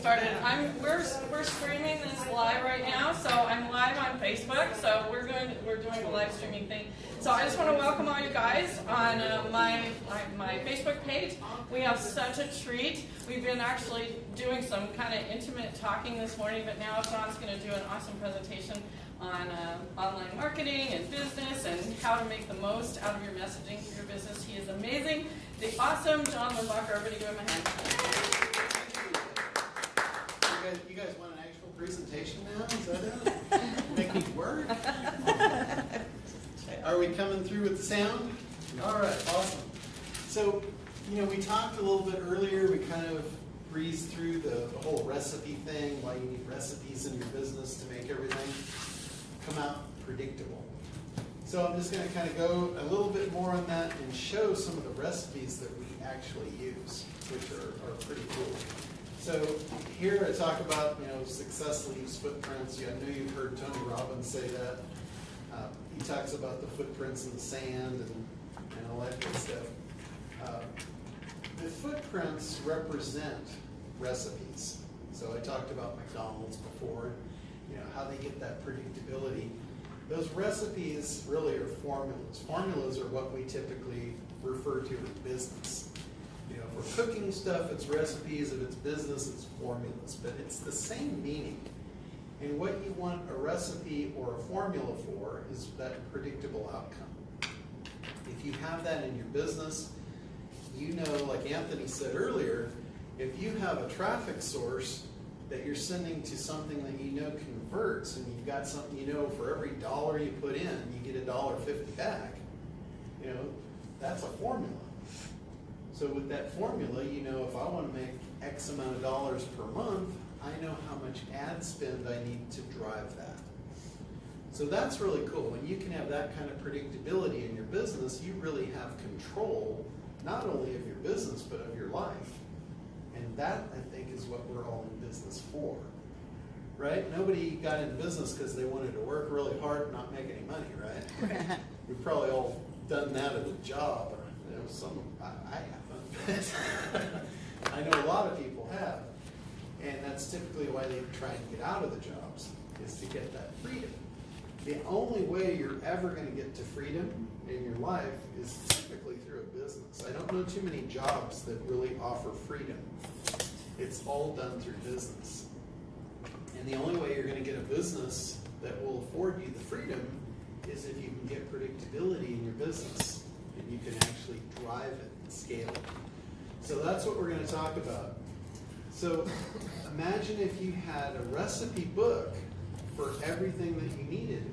started. I'm we're we're streaming this live right now, so I'm live on Facebook. So we're doing we're doing a live streaming thing. So I just want to welcome all you guys on uh, my, my my Facebook page. We have such a treat. We've been actually doing some kind of intimate talking this morning, but now John's going to do an awesome presentation on uh, online marketing and business and how to make the most out of your messaging for your business. He is amazing. The awesome John Limbacher. Everybody give him a hand. You guys, you guys want an actual presentation now? Is that it? Make me work? Are we coming through with the sound? All right, awesome. So, you know, we talked a little bit earlier, we kind of breezed through the, the whole recipe thing, why you need recipes in your business to make everything come out predictable. So I'm just going to kind of go a little bit more on that and show some of the recipes that we actually use, which are, are pretty cool. So here I talk about, you know, success leaves footprints. Yeah, I know you've heard Tony Robbins say that. Uh, he talks about the footprints in the sand and, and all that good stuff. Uh, the footprints represent recipes. So I talked about McDonald's before, you know, how they get that predictability. Those recipes really are formulas. Formulas are what we typically refer to in business. You know, we're cooking stuff, it's recipes. If it's business, it's formulas. But it's the same meaning. And what you want a recipe or a formula for is that predictable outcome. If you have that in your business, you know, like Anthony said earlier, if you have a traffic source that you're sending to something that you know converts, and you've got something you know for every dollar you put in, you get a dollar fifty back. You know, that's a formula. So with that formula, you know if I want to make X amount of dollars per month, I know how much ad spend I need to drive that. So that's really cool. When you can have that kind of predictability in your business, you really have control not only of your business, but of your life. And that, I think, is what we're all in business for. Right? Nobody got in business because they wanted to work really hard and not make any money, right? We've probably all done that at a job. Or, you know, some, I, I. I know a lot of people have. And that's typically why they try and get out of the jobs, is to get that freedom. The only way you're ever going to get to freedom in your life is typically through a business. I don't know too many jobs that really offer freedom. It's all done through business. And the only way you're going to get a business that will afford you the freedom is if you can get predictability in your business and you can actually drive it and scale it. So that's what we're going to talk about. So imagine if you had a recipe book for everything that you needed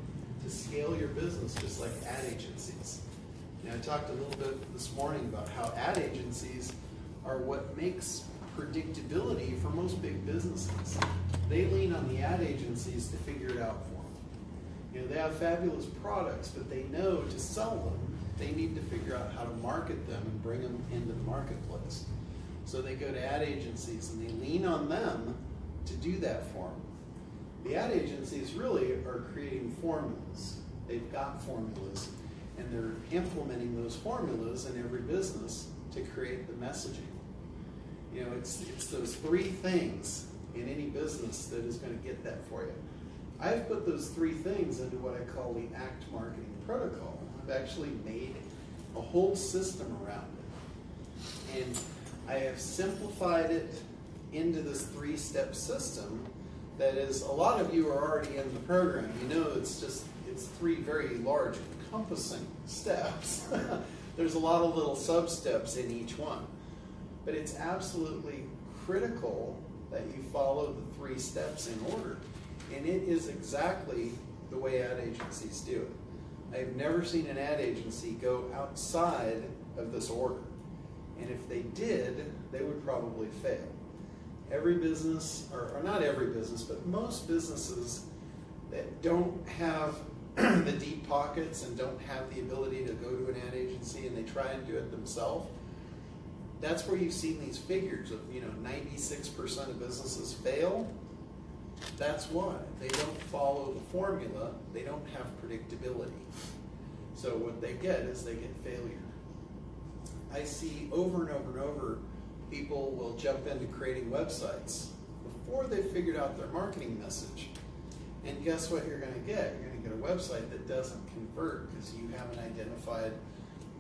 to scale your business, just like ad agencies. Now, I talked a little bit this morning about how ad agencies are what makes predictability for most big businesses. They lean on the ad agencies to figure it out for them. You know, they have fabulous products, but they know to sell them, they need to figure out how to market them and bring them into the marketplace. So they go to ad agencies and they lean on them to do that for them. The ad agencies really are creating formulas. They've got formulas and they're implementing those formulas in every business to create the messaging. You know, it's, it's those three things in any business that is going to get that for you. I've put those three things into what I call the ACT marketing protocol. I've actually made a whole system around it. And I have simplified it into this three-step system that is, a lot of you are already in the program. You know it's just, it's three very large encompassing steps. There's a lot of little sub-steps in each one. But it's absolutely critical that you follow the three steps in order. And it is exactly the way ad agencies do it. I've never seen an ad agency go outside of this order. And if they did, they would probably fail. Every business, or, or not every business, but most businesses that don't have the deep pockets and don't have the ability to go to an ad agency and they try and do it themselves, that's where you've seen these figures of, you know, 96% of businesses fail. That's why. They don't follow the formula, they don't have predictability. So what they get is they get failure. I see over and over and over people will jump into creating websites before they figured out their marketing message. And guess what you're going to get? You're going to get a website that doesn't convert because you haven't identified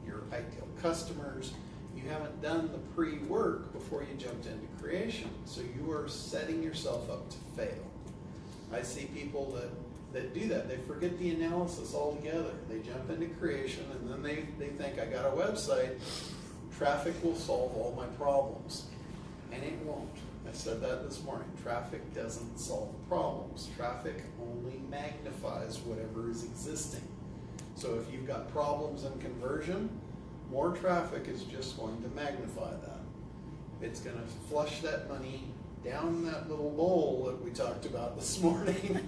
your ideal customers. You haven't done the pre work before you jumped into creation. So you are setting yourself up to fail. I see people that, that do that. They forget the analysis altogether. They jump into creation and then they, they think, I got a website, traffic will solve all my problems. And it won't. I said that this morning. Traffic doesn't solve problems. Traffic only magnifies whatever is existing. So if you've got problems in conversion, more traffic is just going to magnify that. It's going to flush that money down that little bowl that we talked about this morning.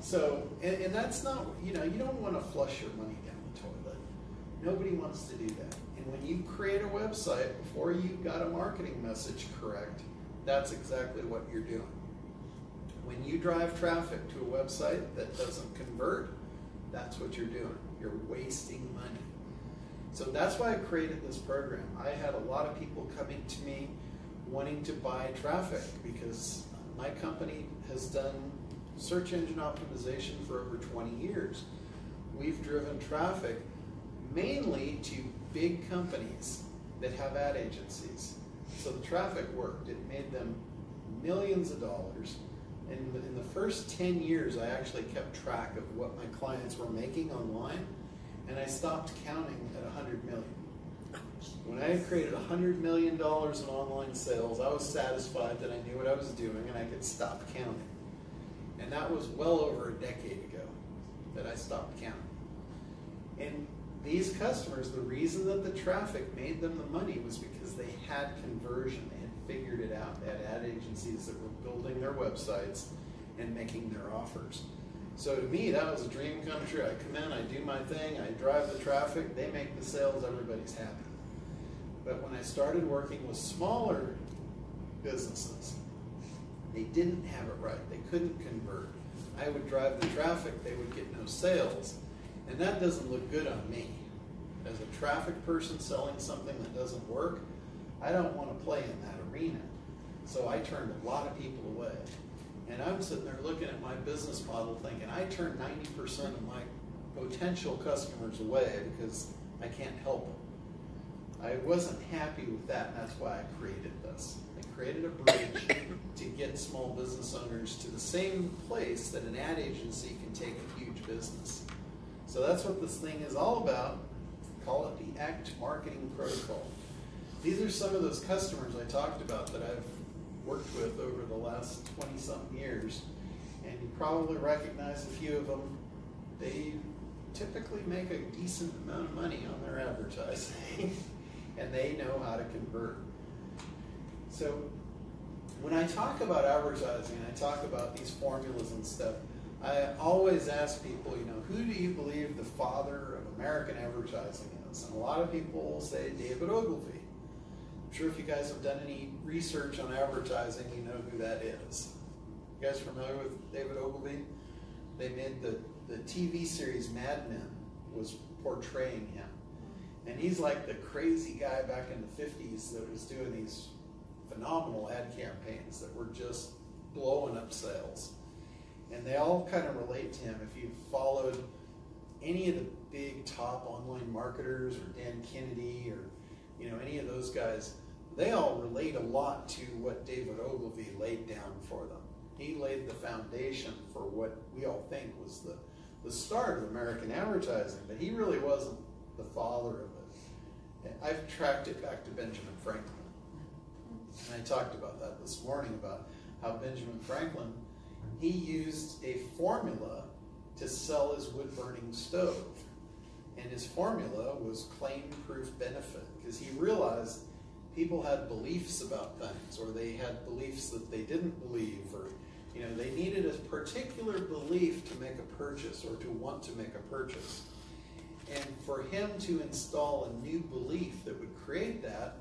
so, and, and that's not, you know, you don't want to flush your money down the toilet. Nobody wants to do that. And when you create a website before you've got a marketing message correct, that's exactly what you're doing. When you drive traffic to a website that doesn't convert, that's what you're doing. You're wasting money. So that's why I created this program. I had a lot of people coming to me wanting to buy traffic because my company has done search engine optimization for over 20 years. We've driven traffic mainly to big companies that have ad agencies. So the traffic worked. It made them millions of dollars. And in the first 10 years, I actually kept track of what my clients were making online, and I stopped counting at 100 million. When I had created $100 million in online sales, I was satisfied that I knew what I was doing and I could stop counting. And that was well over a decade ago that I stopped counting. And these customers, the reason that the traffic made them the money was because they had conversion. They had figured it out. They had ad agencies that were building their websites and making their offers. So to me, that was a dream come true. I come in, I do my thing, I drive the traffic, they make the sales, everybody's happy. But when I started working with smaller businesses, they didn't have it right. They couldn't convert. I would drive the traffic, they would get no sales. And that doesn't look good on me. As a traffic person selling something that doesn't work, I don't want to play in that arena. So I turned a lot of people away. And I'm sitting there looking at my business model thinking, I turned 90% of my potential customers away because I can't help them. I wasn't happy with that, and that's why I created this. I created a bridge to get small business owners to the same place that an ad agency can take a huge business. So that's what this thing is all about. Call it the ACT Marketing Protocol. These are some of those customers I talked about that I've worked with over the last 20 something years. And you probably recognize a few of them. They typically make a decent amount of money on their advertising. and they know how to convert. So when I talk about advertising, I talk about these formulas and stuff. I always ask people, you know, who do you believe the father of American advertising is? And a lot of people will say David Ogilvy. I'm sure if you guys have done any research on advertising, you know who that is. You guys familiar with David Ogilvy? They made the, the TV series Mad Men was portraying him. And he's like the crazy guy back in the 50s that was doing these phenomenal ad campaigns that were just blowing up sales. And they all kind of relate to him. If you've followed any of the big top online marketers or Dan Kennedy or you know any of those guys, they all relate a lot to what David Ogilvy laid down for them. He laid the foundation for what we all think was the, the start of American advertising, but he really wasn't the father of. I've tracked it back to Benjamin Franklin. And I talked about that this morning about how Benjamin Franklin, he used a formula to sell his wood burning stove. And his formula was claim proof benefit because he realized people had beliefs about things or they had beliefs that they didn't believe or you know they needed a particular belief to make a purchase or to want to make a purchase. And for him to install a new belief that would create that,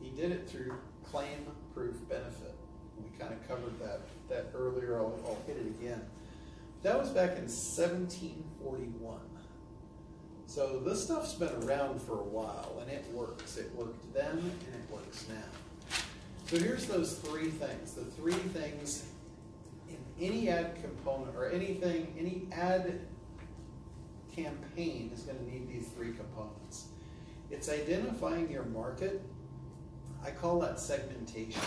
he did it through claim proof benefit. We kind of covered that, that earlier. I'll, I'll hit it again. That was back in 1741. So this stuff's been around for a while and it works. It worked then and it works now. So here's those three things, the three things in any ad component or anything, any ad campaign is gonna need these three components. It's identifying your market. I call that segmentation.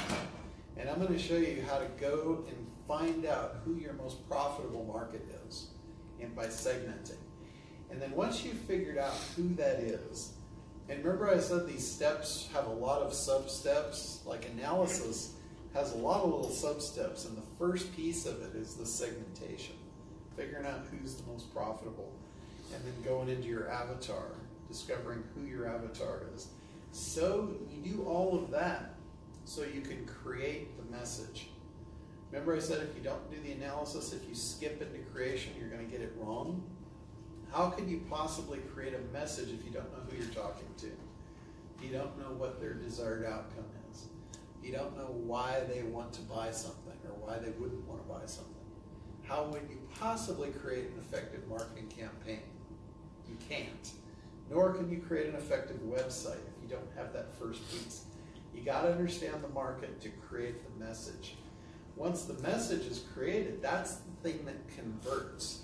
And I'm gonna show you how to go and find out who your most profitable market is and by segmenting. And then once you've figured out who that is, and remember I said these steps have a lot of sub-steps, like analysis has a lot of little sub-steps, and the first piece of it is the segmentation. Figuring out who's the most profitable, and then going into your avatar, discovering who your avatar is. So you do all of that so you can create the message. Remember I said if you don't do the analysis, if you skip into creation, you're gonna get it wrong? How could you possibly create a message if you don't know who you're talking to? You don't know what their desired outcome is? You don't know why they want to buy something or why they wouldn't want to buy something? How would you possibly create an effective marketing campaign? You can't. Nor can you create an effective website if you don't have that first piece. You got to understand the market to create the message. Once the message is created, that's the thing that converts.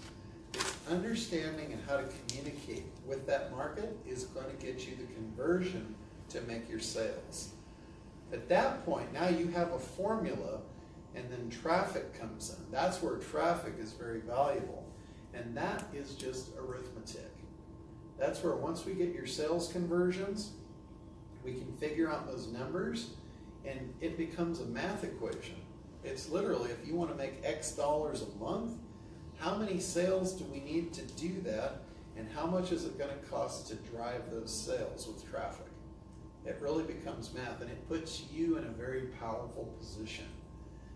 It's understanding and how to communicate with that market is going to get you the conversion to make your sales. At that point, now you have a formula and then traffic comes in. That's where traffic is very valuable. And that is just arithmetic. That's where once we get your sales conversions, we can figure out those numbers and it becomes a math equation. It's literally if you want to make X dollars a month, how many sales do we need to do that and how much is it going to cost to drive those sales with traffic? It really becomes math and it puts you in a very powerful position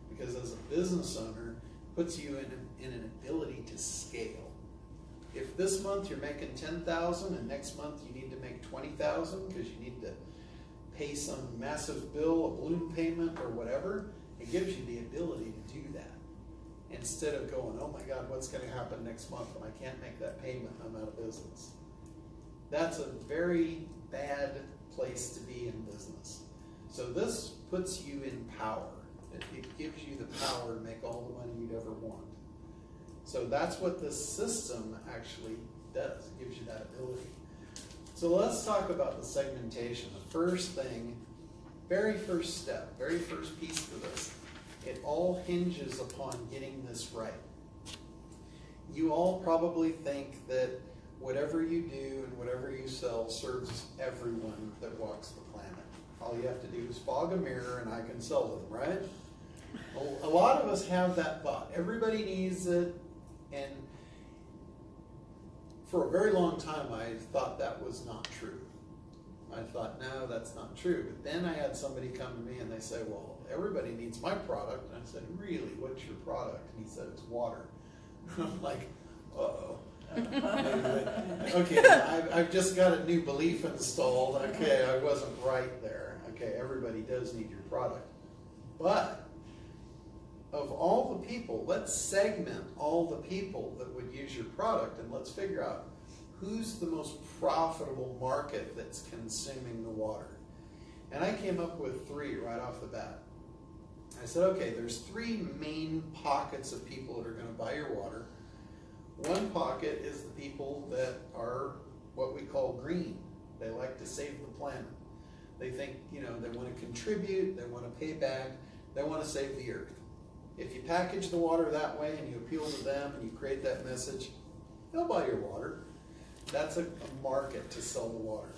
because as a business owner, puts you in, in an ability to scale. If this month you're making 10,000 and next month you need to make 20,000 because you need to pay some massive bill, a balloon payment or whatever, it gives you the ability to do that. Instead of going, oh my God, what's going to happen next month when I can't make that payment, I'm out of business. That's a very bad place to be in business. So this puts you in power. It, it gives you the power to make all the money you'd ever want. So that's what this system actually does. It gives you that ability. So let's talk about the segmentation. The first thing, very first step, very first piece of this, it all hinges upon getting this right. You all probably think that whatever you do and whatever you sell serves everyone that walks the planet. All you have to do is fog a mirror and I can sell to them, right? A lot of us have that thought. Everybody needs it, and for a very long time I thought that was not true. I thought, no, that's not true. But then I had somebody come to me and they say, well, everybody needs my product. And I said, really, what's your product? And he said, it's water. I'm like, uh-oh. okay, I've, I've just got a new belief installed. Okay, I wasn't right there. Okay, everybody does need your product. But of all the people, let's segment all the people that would use your product and let's figure out who's the most profitable market that's consuming the water. And I came up with three right off the bat. I said, okay, there's three main pockets of people that are going to buy your water. One pocket is the people that are what we call green. They like to save the planet. They think, you know, they want to contribute, they want to pay back, they want to save the earth. If you package the water that way and you appeal to them and you create that message, they'll buy your water. That's a, a market to sell the water.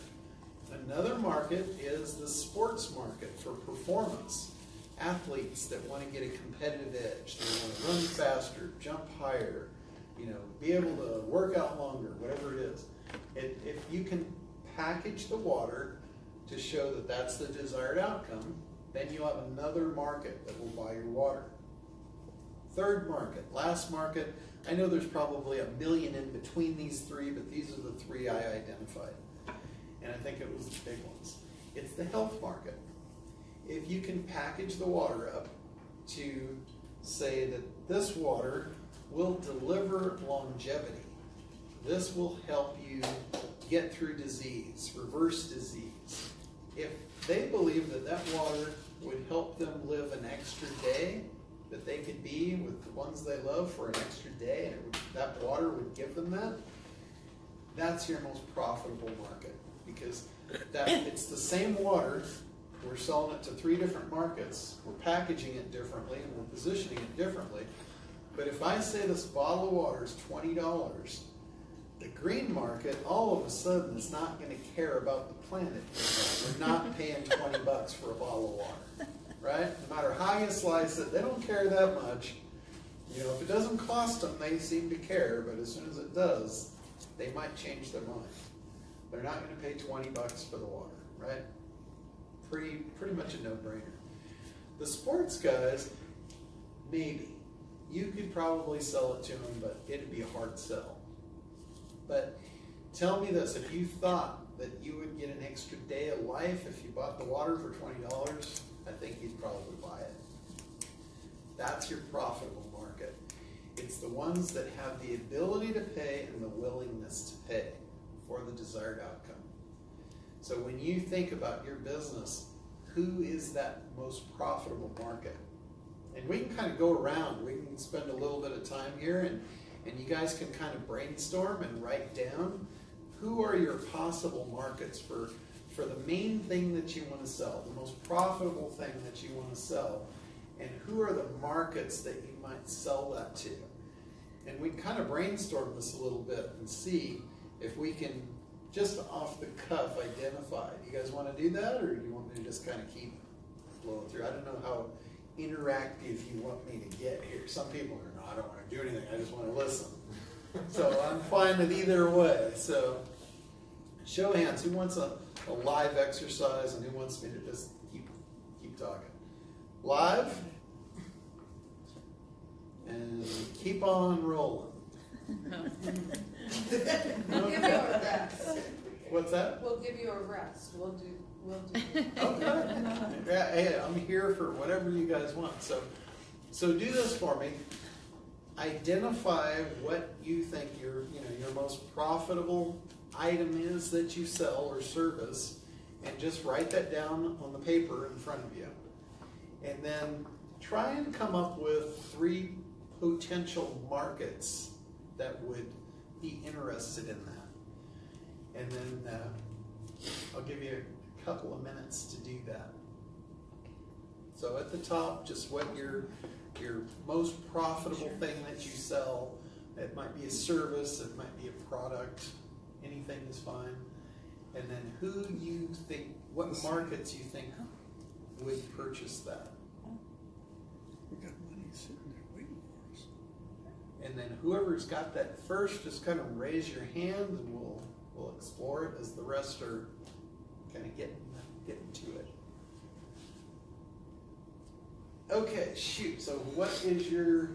Another market is the sports market for performance. Athletes that want to get a competitive edge. They want to run faster, jump higher, you know, be able to work out longer, whatever it is. It, if you can package the water to show that that's the desired outcome, then you have another market that will buy your water. Third market, last market, I know there's probably a million in between these three, but these are the three I identified. And I think it was the big ones. It's the health market. If you can package the water up to say that this water will deliver longevity, this will help you get through disease, reverse disease. If they believe that that water would help them live an extra day that they could be with the ones they love for an extra day, and would, that water would give them that, that's your most profitable market. Because that, it's the same water, we're selling it to three different markets, we're packaging it differently, and we're positioning it differently. But if I say this bottle of water is twenty dollars, the green market all of a sudden is not gonna care about the planet. We're not paying twenty bucks for a bottle of water, right? No matter how you slice it, they don't care that much. You know, if it doesn't cost them, they seem to care, but as soon as it does, they might change their mind. They're not gonna pay twenty bucks for the water, right? Pretty, pretty much a no-brainer. The sports guys, maybe. You could probably sell it to them, but it'd be a hard sell. But tell me this, if you thought that you would get an extra day of life if you bought the water for twenty dollars, I think you'd probably buy it. That's your profitable market. It's the ones that have the ability to pay and the willingness to pay for the desired outcome. So when you think about your business, who is that most profitable market? And we can kind of go around, we can spend a little bit of time here and, and you guys can kind of brainstorm and write down who are your possible markets for, for the main thing that you want to sell, the most profitable thing that you want to sell, and who are the markets that you might sell that to. And we kind of brainstorm this a little bit and see if we can just off the cuff identify. You guys want to do that, or do you want me to just kind of keep flowing through? I don't know how interactive you want me to get here. Some people are, no, I don't want to do anything. I just want to listen. So I'm fine with either way. So show of hands. Who wants a, a live exercise, and who wants me to just keep keep talking? Live. And keep on rolling. We'll give you a rest. What's that? We'll give you a rest. We'll do, we'll do. Okay. Yeah, hey, I'm here for whatever you guys want. So, so do this for me. Identify what you think your, you know, your most profitable item is that you sell or service, and just write that down on the paper in front of you. And then try and come up with three potential markets that would be interested in that. And then uh, I'll give you a couple of minutes to do that. So at the top, just what your your most profitable thing that you sell. It might be a service, it might be a product, anything is fine. And then who you think, what markets you think would purchase that. We got money sitting there waiting for us. And then whoever's got that first, just kind of raise your hand and we'll, we'll explore it as the rest are kind of getting, getting to it. Okay, shoot, so what is your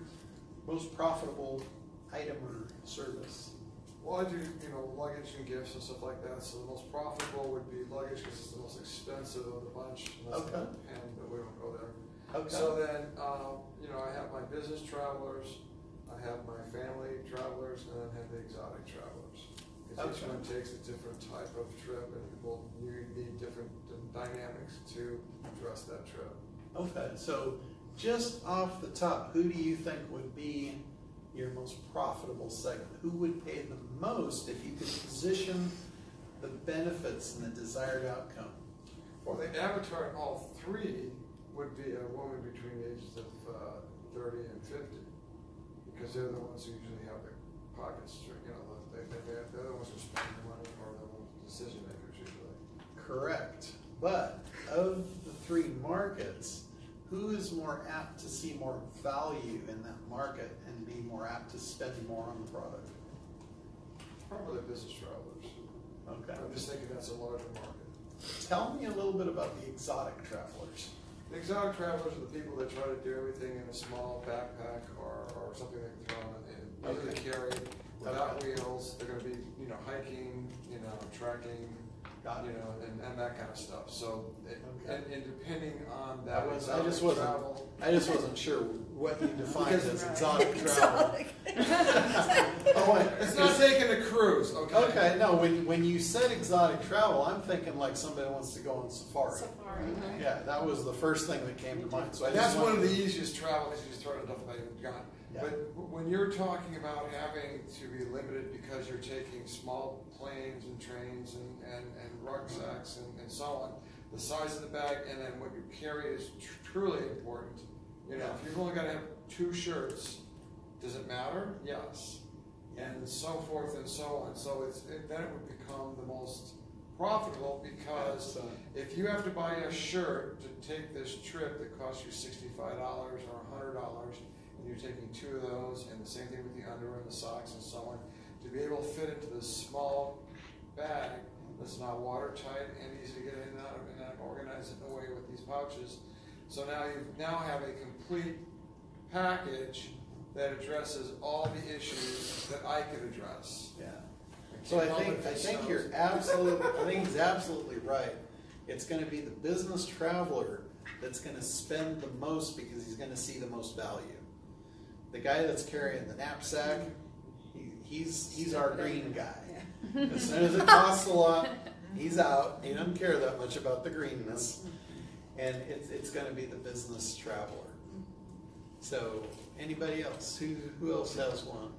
most profitable item or service? Well, I do, you know, luggage and gifts and stuff like that, so the most profitable would be luggage because it's the most expensive of the bunch. and Okay. pen, but we don't go there. Okay. So then, um, you know, I have my business travelers, I have my family travelers, and then I have the exotic travelers. Because each Okay. one takes a different type of trip and will you need different dynamics to address that trip. Okay, so just off the top, who do you think would be your most profitable segment? Who would pay the most if you could position the benefits and the desired outcome? Well, the avatar in all three would be a woman between the ages of uh, thirty and fifty, because they're the ones who usually have their pockets, you know, they, they, they're they're the ones who spend the money or the decision makers usually. Correct. But of the three markets, who is more apt to see more value in that market and be more apt to spend more on the product? Probably business travelers. Okay. I'm just thinking that's a larger market. Tell me a little bit about the exotic travelers. The exotic travelers are the people that try to do everything in a small backpack or, or something they can throw in easy Okay. carry, without Okay. wheels. They're gonna be, you know, hiking, you know, trekking, Got you it. know, and, and that kind of stuff. So, it, Okay. and, and depending on I that was, I just exotic wasn't, travel, I just wasn't sure what you defined Because- as exotic travel. Oh, it's not taking a cruise, okay? Okay, no, when, when you said exotic travel, I'm thinking like somebody wants to go on safari. Safari. Mm-hmm. Yeah, that was the first thing that came to mind, so I And just that's one of wanted- the easiest travel because you just throw it in a duffel bag gone. Yeah. But when you're talking about having to be limited because you're taking small planes and trains and, and, and rucksacks and, and so on, the size of the bag and then what you carry is tr- truly important. You know, if you've only got to have two shirts, does it matter? Yes. And so forth and so on. So it's, it, then it would become the most profitable because So- if you have to buy a shirt to take this trip that costs you sixty-five dollars or hundred dollars, and you're taking two of those, and the same thing with the underwear and the socks and so on, to be able to fit into this small bag that's not watertight and easy to get in and out of, and organize it away with these pouches. So now you now have a complete package that addresses all the issues that I could address. Yeah. So I think, I think you're absolutely, I think he's absolutely right. It's gonna be the business traveler that's gonna spend the most because he's gonna see the most value. The guy that's carrying the knapsack, he, he's, he's our green guy. As soon as it costs a lot, he's out. He doesn't care that much about the greenness. And it's, it's gonna be the business traveler. So, anybody else? Who, who else has one?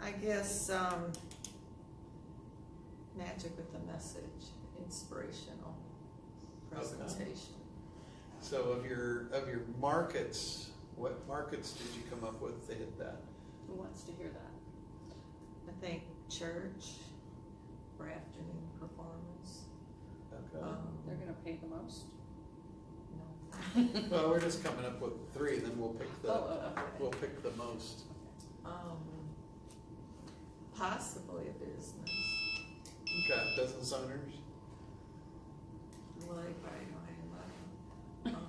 I guess, um, magic with a message, inspirational presentation. So of your, of your markets, what markets did you come up with to hit that? Who wants to hear that? I think church for afternoon performance. Okay. Um, They're gonna pay the most? no. Well, we're just coming up with three, then we'll pick the, Oh, oh, okay. we'll pick the most. Um, possibly a business, Okay, business owners? like I know, um,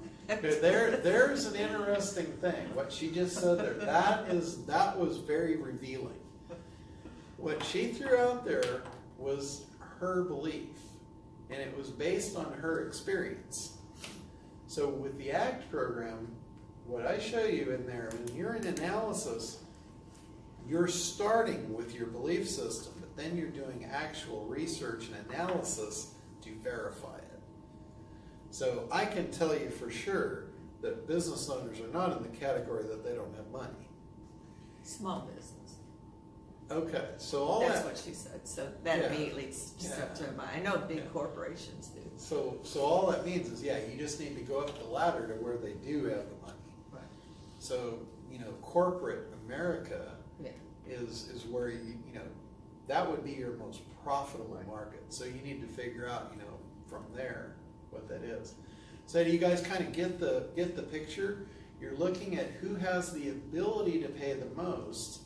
Okay, there, there's an interesting thing, what she just said there, that is, that was very revealing. What she threw out there was her belief, and it was based on her experience. So with the ACT program, what I show you in there, when you're in analysis, you're starting with your belief system, but then you're doing actual research and analysis to verify. So I can tell you for sure that business owners are not in the category that they don't have money. small business. Okay, so all That's that, what she said, so that Yeah. immediately stepped to mind. I know big Yeah. corporations do. so so all that means is yeah, you just need to go up the ladder to where they do have the money. Right. So you know, corporate America Yeah. is is where you you know that would be your most profitable market. So you need to figure out you know from there what that is. So do you guys kind of get the get the picture? You're looking at who has the ability to pay the most,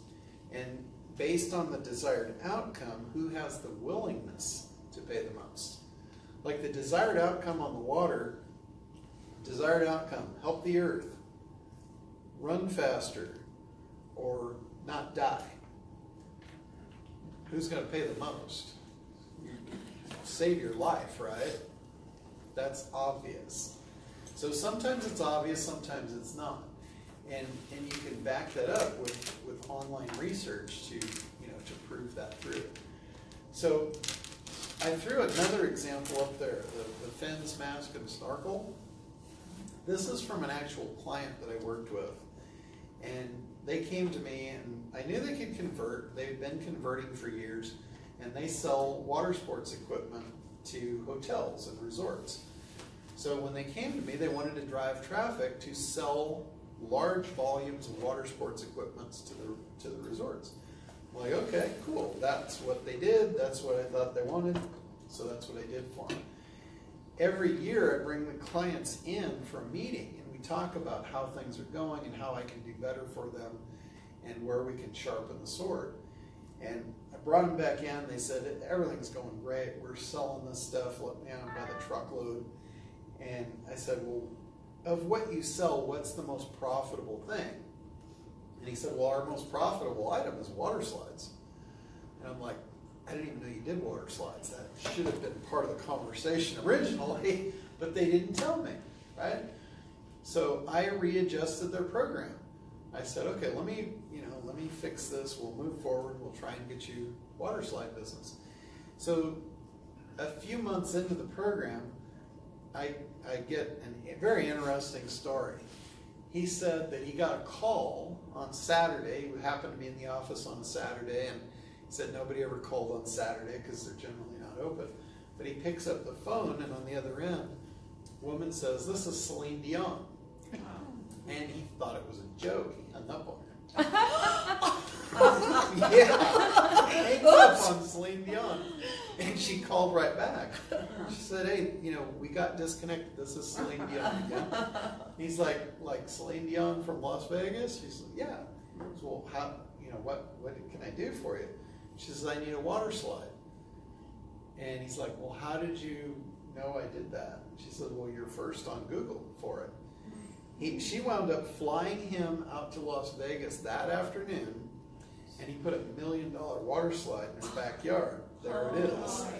and based on the desired outcome, who has the willingness to pay the most. Like the desired outcome on the water, desired outcome, help the earth, run faster, or not die. Who's going to pay the most? Save your life, right? That's obvious. So sometimes it's obvious, sometimes it's not. And, and you can back that up with, with online research to, you know, to prove that through. So I threw another example up there, the, the fins, mask, and snorkel. This is from an actual client that I worked with. And they came to me and I knew they could convert. They've been converting for years and they sell water sports equipment to hotels and resorts. So when they came to me, they wanted to drive traffic to sell large volumes of water sports equipments to the, to the resorts. I'm like, okay, cool. That's what they did. That's what I thought they wanted. So that's what I did for them. Every year I bring the clients in for a meeting and we talk about how things are going and how I can do better for them and where we can sharpen the sword. And I brought them back in. They said, everything's going great. We're selling this stuff let me out by the truckload. And I said, well, of what you sell, what's the most profitable thing? And he said, well, our most profitable item is water slides. And I'm like, I didn't even know you did water slides. That should have been part of the conversation originally, but they didn't tell me, right? So I readjusted their program. I said, okay, let me, you know, let me fix this. We'll move forward. We'll try and get you water slide business. So a few months into the program, I, I get a very interesting story. He said that he got a call on Saturday. He happened to be in the office on a Saturday, and he said nobody ever called on Saturday because they're generally not open. But he picks up the phone, and on the other end, woman says, "This is Celine Dion," and he thought it was a joke. He hung up on her. yeah, hangs up on Celine Dion, and she called right back. She said, "Hey, you know, we got disconnected. This is Celine Dion again." He's like, "Like Celine Dion from Las Vegas?" She's like, "Yeah." Goes, "Well, how? You know, what? What can I do for you?" She says, "I need a water slide." And he's like, "Well, how did you know I did that?" She said, "Well, you're first on Google for it." He, she wound up flying him out to Las Vegas that afternoon, and he put a million dollar water slide in his backyard. There it is. Oh.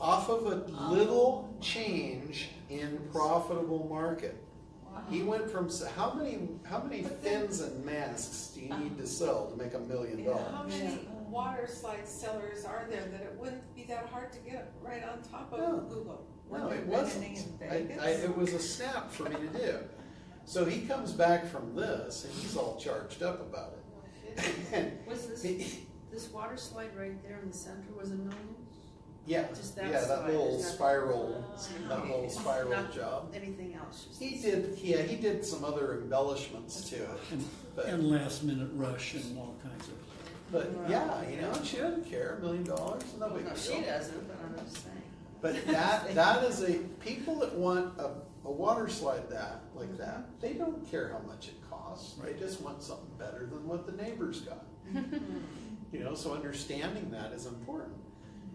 Off of a little change in profitable market. He went from how many how many fins and masks do you need to sell to make a million dollars? How many water slide sellers are there that it wouldn't be that hard to get right on top of No. Google? No, it wasn't. I, I, it was a snap for me to do. So he comes back from this and he's all charged up about it. Oh, and Was this, he- this water slide right there in the center was a million? yeah, Just that yeah, that slide, little there's nothing- spiral, Oh. that little spiral Not job. Anything else? just He did, yeah, he did some other embellishments to it. And, But, and last minute rush and all kinds of. but yeah, you know, she doesn't care, a million dollars, no big no, deal. she doesn't, but I'm just saying. But that, that is a, people that want a, a water slide that, like mm-hmm. that, they don't care how much it costs. They just want something better than what the neighbors got. You know, so understanding that is important.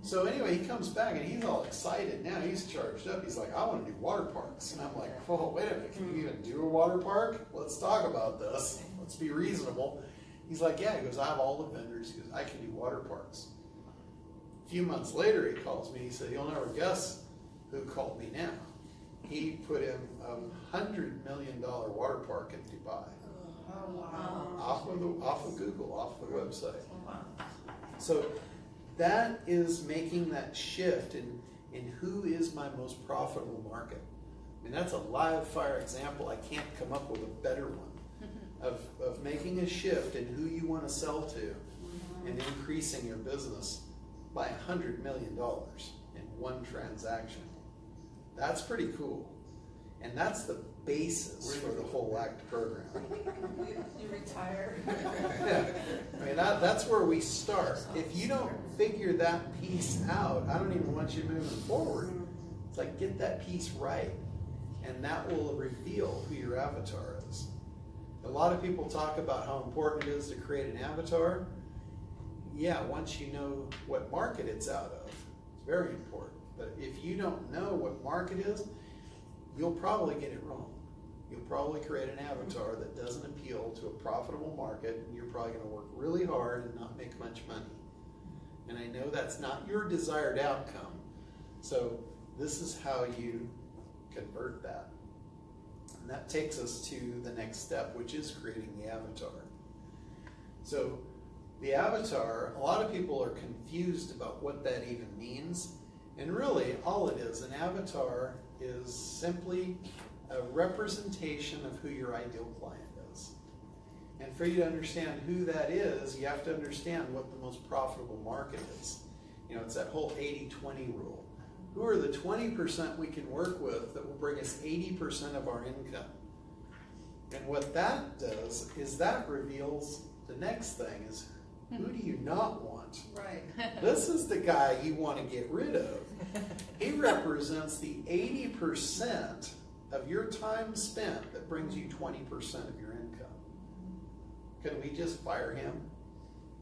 So anyway, he comes back and he's all excited now. He's charged up. He's like, I want to do water parks. And I'm like, oh, wait a minute. Can you even do a water park? Let's talk about this. Let's be reasonable. He's like, yeah. He goes, I have all the vendors. He goes, I can do water parks. A few months later, he calls me. He said, you'll never guess who called me now. He put in a hundred million dollar water park in Dubai Oh, wow. off of the off of Google, off the website. So that is making that shift in, in who is my most profitable market. I mean, that's a live fire example. I can't come up with a better one of, of making a shift in who you want to sell to and increasing your business by a hundred million dollars in one transaction. That's pretty cool. And that's the basis for the whole ACT program. You retire. Yeah, I mean, that, that's where we start. If you don't figure that piece out, I don't even want you moving forward. It's like, get that piece right, and that will reveal who your avatar is. A lot of people talk about how important it is to create an avatar. Yeah, once you know what market it's out of, it's very important. But if you don't know what market is, you'll probably get it wrong. You'll probably create an avatar that doesn't appeal to a profitable market, and you're probably going to work really hard and not make much money. And I know that's not your desired outcome. So, this is how you convert that. And that takes us to the next step, which is creating the avatar. So, the avatar, a lot of people are confused about what that even means. And really, all it is, an avatar is simply a representation of who your ideal client is. And for you to understand who that is, you have to understand what the most profitable market is. You know, it's that whole 80 20 rule. Who are the 20% we can work with that will bring us 80% of our income? And what that does is that reveals the next thing is who do you not want? Right. This is the guy you want to get rid of. He represents the 80% of your time spent that brings you 20% of your income. Can we just fire him?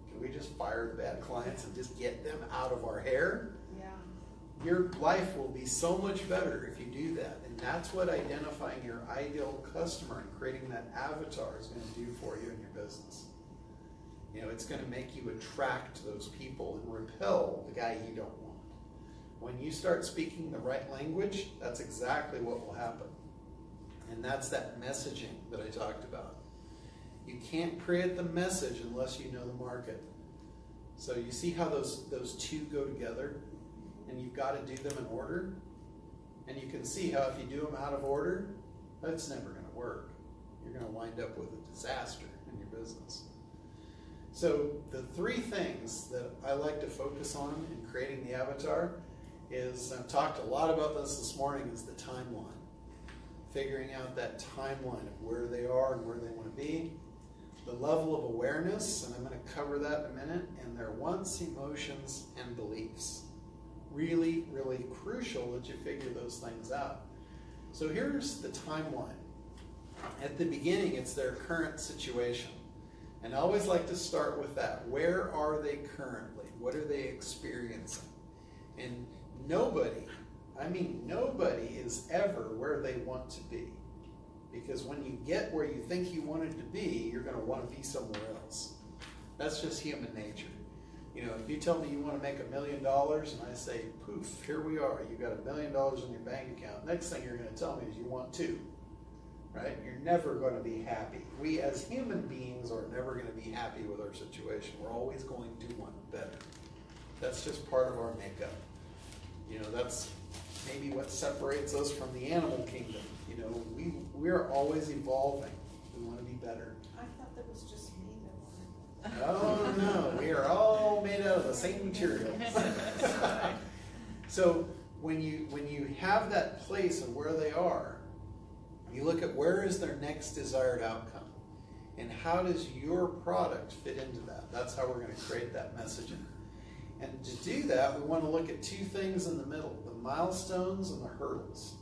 Can we just fire the bad clients and just get them out of our hair? Yeah. your life will be so much better if you do that. And that's what identifying your ideal customer and creating that avatar is going to do for you in your business. You know, it's going to make you attract those people and repel the guy you don't want. When you start speaking the right language, that's exactly what will happen. And that's that messaging that I talked about. You can't create the message unless you know the market. So you see how those those two go together, and you've got to do them in order. And you can see how if you do them out of order, that's never going to work. You're going to wind up with a disaster in your business. So the three things that I like to focus on in creating the avatar is I've talked a lot about this this morning is the timeline. Figuring out that timeline of where they are and where they want to be. The level of awareness, and I'm going to cover that in a minute, and their wants, emotions, and beliefs. Really, really crucial that you figure those things out. So here's the timeline. At the beginning, it's their current situation. And I always like to start with that. Where are they currently? What are they experiencing? And nobody, I mean, nobody is ever where they want to be. Because when you get where you think you wanted to be, you're going to want to be somewhere else. That's just human nature. You know, if you tell me you want to make a million dollars and I say, poof, here we are, you've got a million dollars in your bank account, next thing you're going to tell me is you want two right? You're never going to be happy. We as human beings are never going to be happy with our situation. We're always going to want better. That's just part of our makeup. You know, that's maybe what separates us from the animal kingdom. You know, we we're always evolving. We want to be better. I thought that was just me that wanted. Oh no, we are all made out of the same material. so when you when you have that place of where they are, you look at where is their next desired outcome, and how does your product fit into that? That's how we're going to create that messaging. And to do that, we want to look at two things in the middle: the milestones and the hurdles.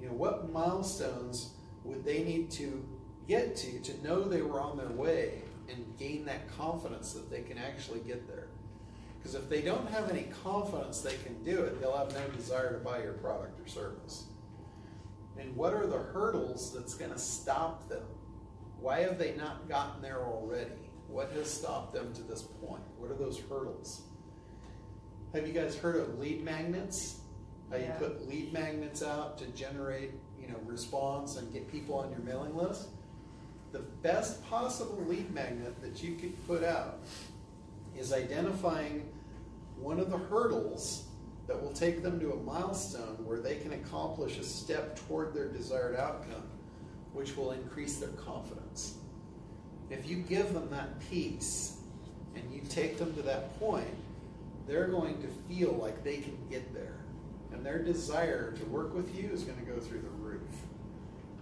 You know, what milestones would they need to get to to know they were on their way and gain that confidence that they can actually get there? Because if they don't have any confidence they can do it, they'll have no desire to buy your product or service. And what are the hurdles that's going to stop them? Why have they not gotten there already? What has stopped them to this point? What are those hurdles? Have you guys heard of lead magnets? How you Yeah. put lead magnets out to generate, you know, response and get people on your mailing list? The best possible lead magnet that you could put out is identifying one of the hurdles that will take them to a milestone where they can accomplish a step toward their desired outcome, which will increase their confidence. If you give them that piece and you take them to that point, they're going to feel like they can get there. Their desire to work with you is going to go through the roof.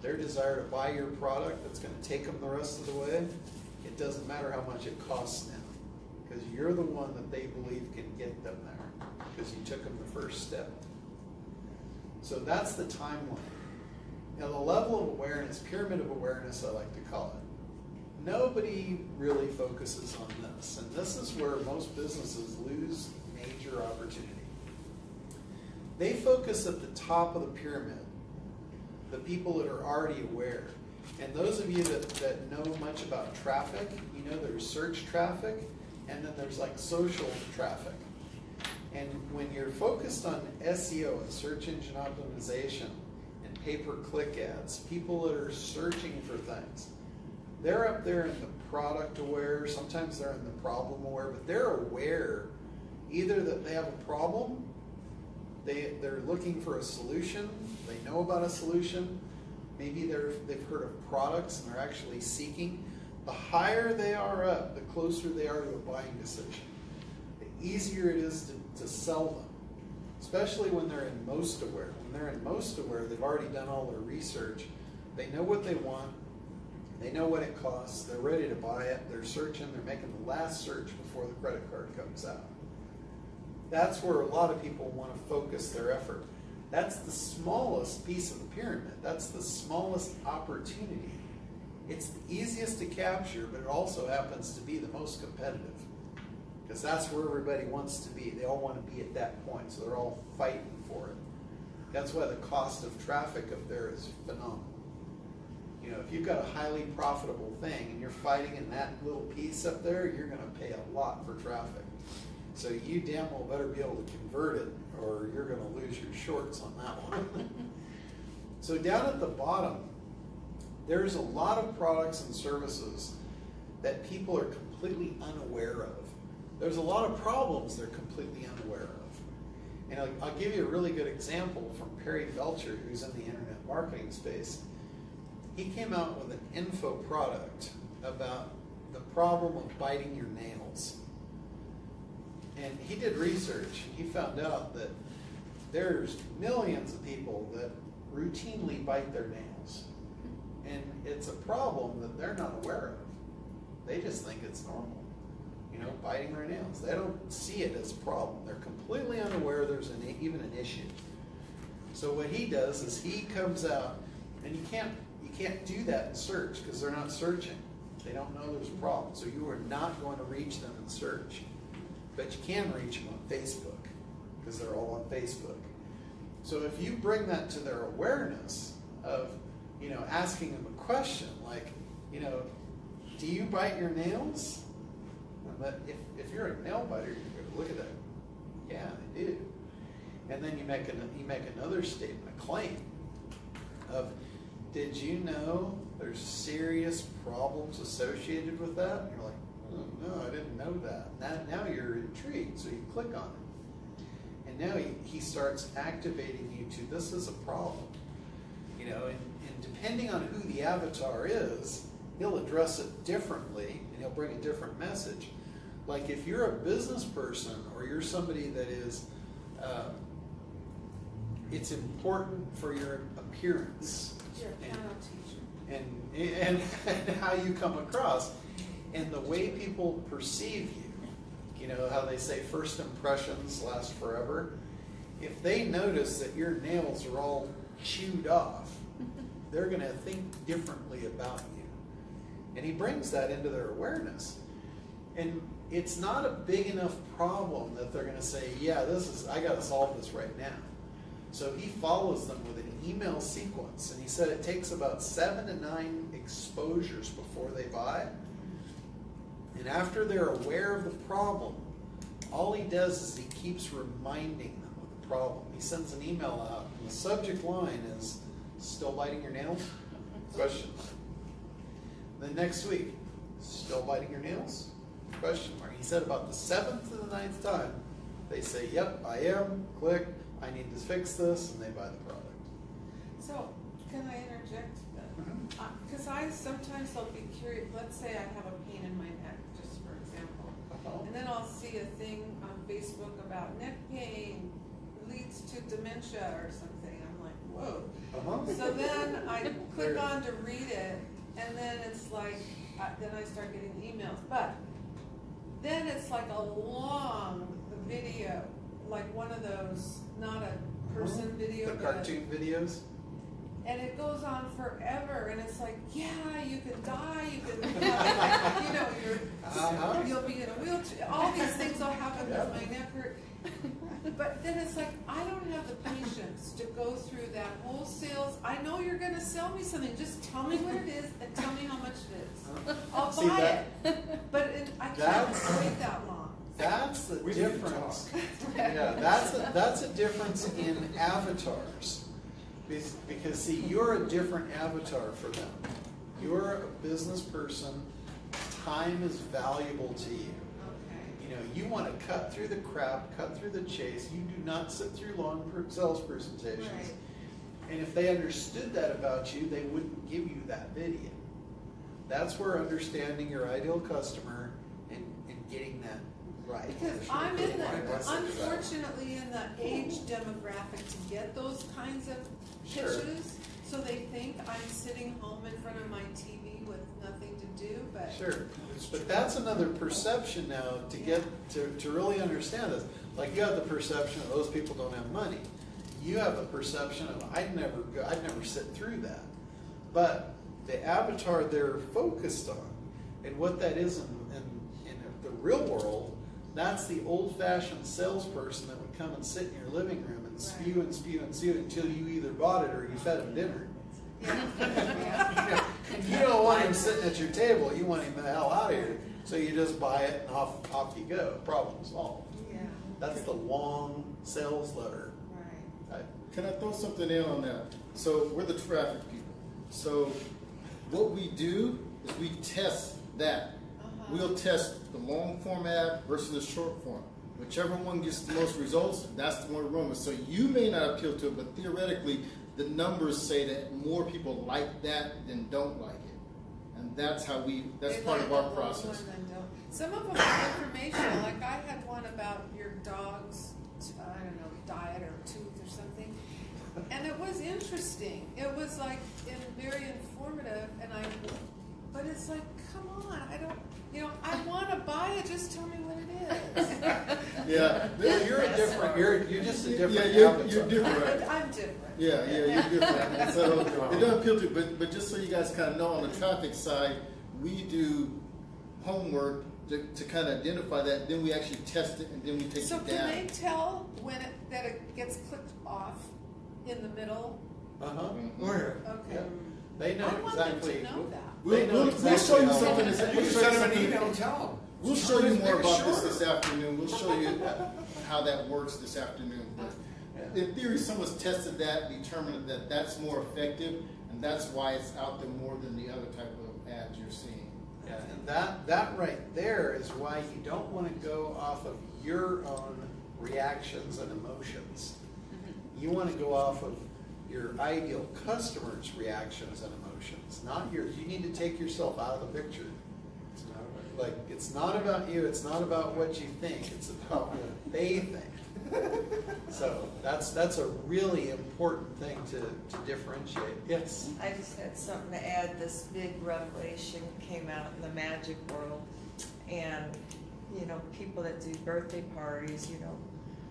Their desire to buy your product that's going to take them the rest of the way, it doesn't matter how much it costs now. Because you're the one that they believe can get them there because you took them the first step. So that's the timeline. Now, the level of awareness, pyramid of awareness, I like to call it. Nobody really focuses on this, and this is where most businesses lose major opportunity. They focus at the top of the pyramid, the people that are already aware. And those of you that, that know much about traffic, you know there's search traffic, and then there's like social traffic. And when you're focused on SEO search engine optimization and pay per click ads, people that are searching for things, they're up there in the product aware, sometimes they're in the problem aware, but they're aware either that they have a problem, they, they're looking for a solution, they know about a solution, maybe they're, they've heard of products and they're actually seeking. The higher they are up, the closer they are to a buying decision. The easier it is to, to sell them, especially when they're in most aware. When they're in most aware, they've already done all their research. They know what they want. They know what it costs. They're ready to buy it. They're searching. They're making the last search before the credit card comes out. That's where a lot of people want to focus their effort. That's the smallest piece of the pyramid. That's the smallest opportunity. It's the easiest to capture, but it also happens to be the most competitive. Because that's where everybody wants to be. They all want to be at that point, so they're all fighting for it. That's why the cost of traffic up there is phenomenal. You know, if you've got a highly profitable thing and you're fighting in that little piece up there, you're gonna pay a lot for traffic. So you damn well better be able to convert it, or you're gonna lose your shorts on that one. So down at the bottom, there's a lot of products and services that people are completely unaware of. There's a lot of problems they're completely unaware of. And I'll, I'll give you a really good example from Perry Belcher, who's in the internet marketing space. He came out with an info product about the problem of biting your nails. And he did research, and he found out that there's millions of people that routinely bite their nails. And it's a problem that they're not aware of. They just think it's normal, you know, biting their nails. They don't see it as a problem. They're completely unaware there's an, even an issue. So what he does is he comes out, and you can't you can't do that in search because they're not searching. They don't know there's a problem. So you are not going to reach them in search, but you can reach them on Facebook because they're all on Facebook. So if you bring that to their awareness of, you know, asking them a question like, you know, do you bite your nails? But if, if you're a nail biter, you go, look at that. Yeah, I do. And then you make an, you make another statement, a claim of, did you know there's serious problems associated with that? And you're like, no, I didn't know that. Now, now you're intrigued, so you click on it. And now he, he starts activating you to this is a problem. You know, and, and depending on who the avatar is, he'll address it differently and he'll bring a different message. Like if you're a business person or you're somebody that is, uh, it's important for your appearance teacher. and, and, and how you come across and the way people perceive you. You know how they say first impressions last forever? If they notice that your nails are all chewed off, they're going to think differently about you. And he brings that into their awareness. And it's not a big enough problem that they're going to say, yeah, this is, I got to solve this right now. So he follows them with an email sequence. And he said it takes about seven to nine exposures before they buy. And after they're aware of the problem, all he does is he keeps reminding them of the problem. He sends an email out, and the subject line is Still biting your nails? Question mark. Then next week, still biting your nails? Question mark. He said about the seventh to the ninth time, they say, Yep, I am. Click. I need to fix this, and they buy the product. So, can I interject? Mm-hmm. Uh, because I sometimes I'll be curious, let's say I have a pain in my neck, just for example. Uh-huh. And then I'll see a thing on Facebook about neck pain leads to dementia or something. I'm like, whoa. Uh-huh. So then I click on to read it, and then it's like, uh, then I start getting emails. But then it's like a long video, like one of those, not a person video, Uh-huh. The but cartoon videos? And it goes on forever, and it's like, yeah, you can die, you can, you know, you're, Uh-huh. you'll be in a wheelchair. All these things will happen Yeah. with my neck hurt. But then it's like, I don't have the patience to go through that whole sales. I know you're going to sell me something. Just tell me what it is and tell me how much it is. I'll See, buy that- it. But it, I can't wait that long. That's the We difference. Yeah, that's a, that's a difference in avatars. Because, because see, you're a different avatar for them. You're a business person, time is valuable to you. Okay. You know, you want to cut through the crap, cut through the chase. You do not sit through long sales presentations. Right. And if they understood that about you, they wouldn't give you that video. That's where understanding your ideal customer and, and getting that right. Because I'm in the, Right, that's it. unfortunately, in the age demographic to get those kinds of Sure. pitches. So they think I'm sitting home in front of my TV with nothing to do, but. Sure, but that's another perception now to get, to, to really understand this. Like you have the perception of those people don't have money. You have the perception of, I'd never go, I'd never sit through that. But the avatar they're focused on and what that is in, in, in the real world, That's the old-fashioned salesperson that would come and sit in your living room and spew and spew and spew until you either bought it or you fed him dinner. You don't want him sitting at your table. You want him the hell out of here. So you just buy it and off off you go. Problem solved. Yeah, That's the long sales letter. right. I- Can I throw something in on that? So we're the traffic people. So what we do is we test that. Uh-huh. We'll test the long format versus the short form. Whichever one gets the most results, that's the one running with. So you may not appeal to it, but theoretically, the numbers say that more people like that than don't like it. And that's how we, that's They part like of our process. one and don't. Some of them are informational, like I had one about your dog's, I don't know, diet or tooth or something. And it was interesting. It was like in, very informative and I, but it's like, come on, I don't, you know, I wanna buy it, just tell me what it is. Yeah. Well, you're a different. You're you're just a different. Yeah, you're, you're different. But I'm different. Yeah, yeah, you're different. And so it doesn't appeal to, but but just so you guys kind of know, on the traffic side, we do homework to, to kind of identify that. Then we actually test it, and then we take So it can down. they tell when it, that it gets clicked off in the middle? Uh-huh. Mhm. Oh. Okay. Yeah. They know I want them exactly. to know that. We'll, They know we'll, we'll exactly show you how- something. This, You we'll show you send them an something. email, tell them. We'll show you more about this this afternoon. We'll show you how that works this afternoon. But in theory, someone's tested that, determined that that's more effective, and that's why it's out there more than the other type of ads you're seeing. Yeah, and that, that right there is why you don't want to go off of your own reactions and emotions. Mm-hmm. You want to go off of your ideal customer's reactions and emotions, not yours. You need to take yourself out of the picture. It's not about- Like, it's not about you, it's not about what you think, it's about what they think. So that's, that's a really important thing to, to differentiate. Yes? I just had something to add. This big revelation came out in the magic world. And, you know, people that do birthday parties, you know,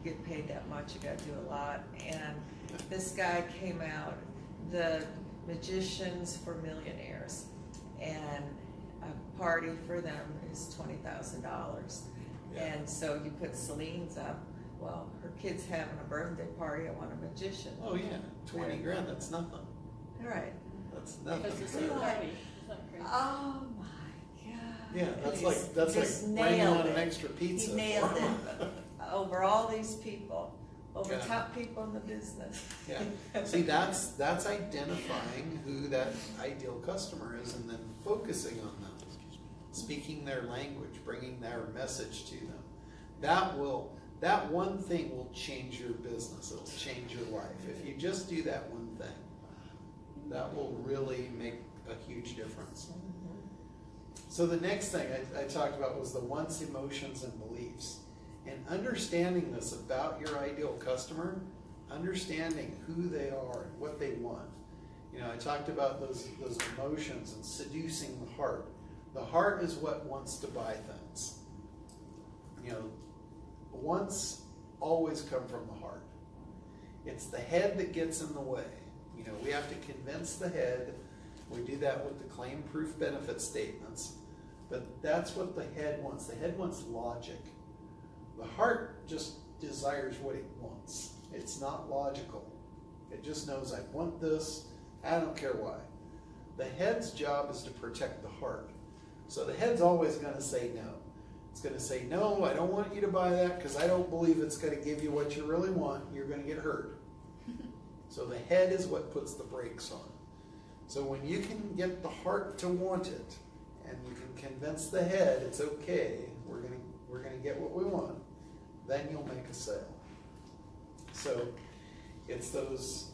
get paid that much, you gotta do a lot. And this guy came out, the magicians for millionaires. And a party for them is twenty thousand dollars. Yeah. And so you put Celine's up, well, her kid's having a birthday party, I want a magician. Oh, yeah, twenty grand, that's nothing. All right. That's Because nothing. it's a party. Isn't crazy? Oh my god. Yeah, that's He's like, that's just like bringing nailed on an it. extra pizza. He nailed it. Over all these people, over Yeah. top people in the business. Yeah, see, that's, that's identifying who that ideal customer is and then focusing on them. Speaking their language, bringing their message to them. That will, that one thing will change your business, it'll change your life. If you just do that one thing, that will really make a huge difference. So the next thing I, I talked about was the wants, emotions, and beliefs. And understanding this about your ideal customer, understanding who they are and what they want. You know, I talked about those those emotions and seducing the heart. The heart is what wants to buy things. You know, wants always come from the heart. It's the head that gets in the way. You know, we have to convince the head. We do that with the claim proof benefit statements. But that's what the head wants. The head wants logic. The heart just desires what it wants. It's not logical. It just knows I want this. I don't care why. The head's job is to protect the heart. So the head's always going to say no. It's going to say, no, I don't want you to buy that because I don't believe it's going to give you what you really want. You're going to get hurt. so the head is what puts the brakes on. So when you can get the heart to want it, and you can convince the head it's okay, we're gonna we're gonna get what we want, then you'll make a sale. So it's those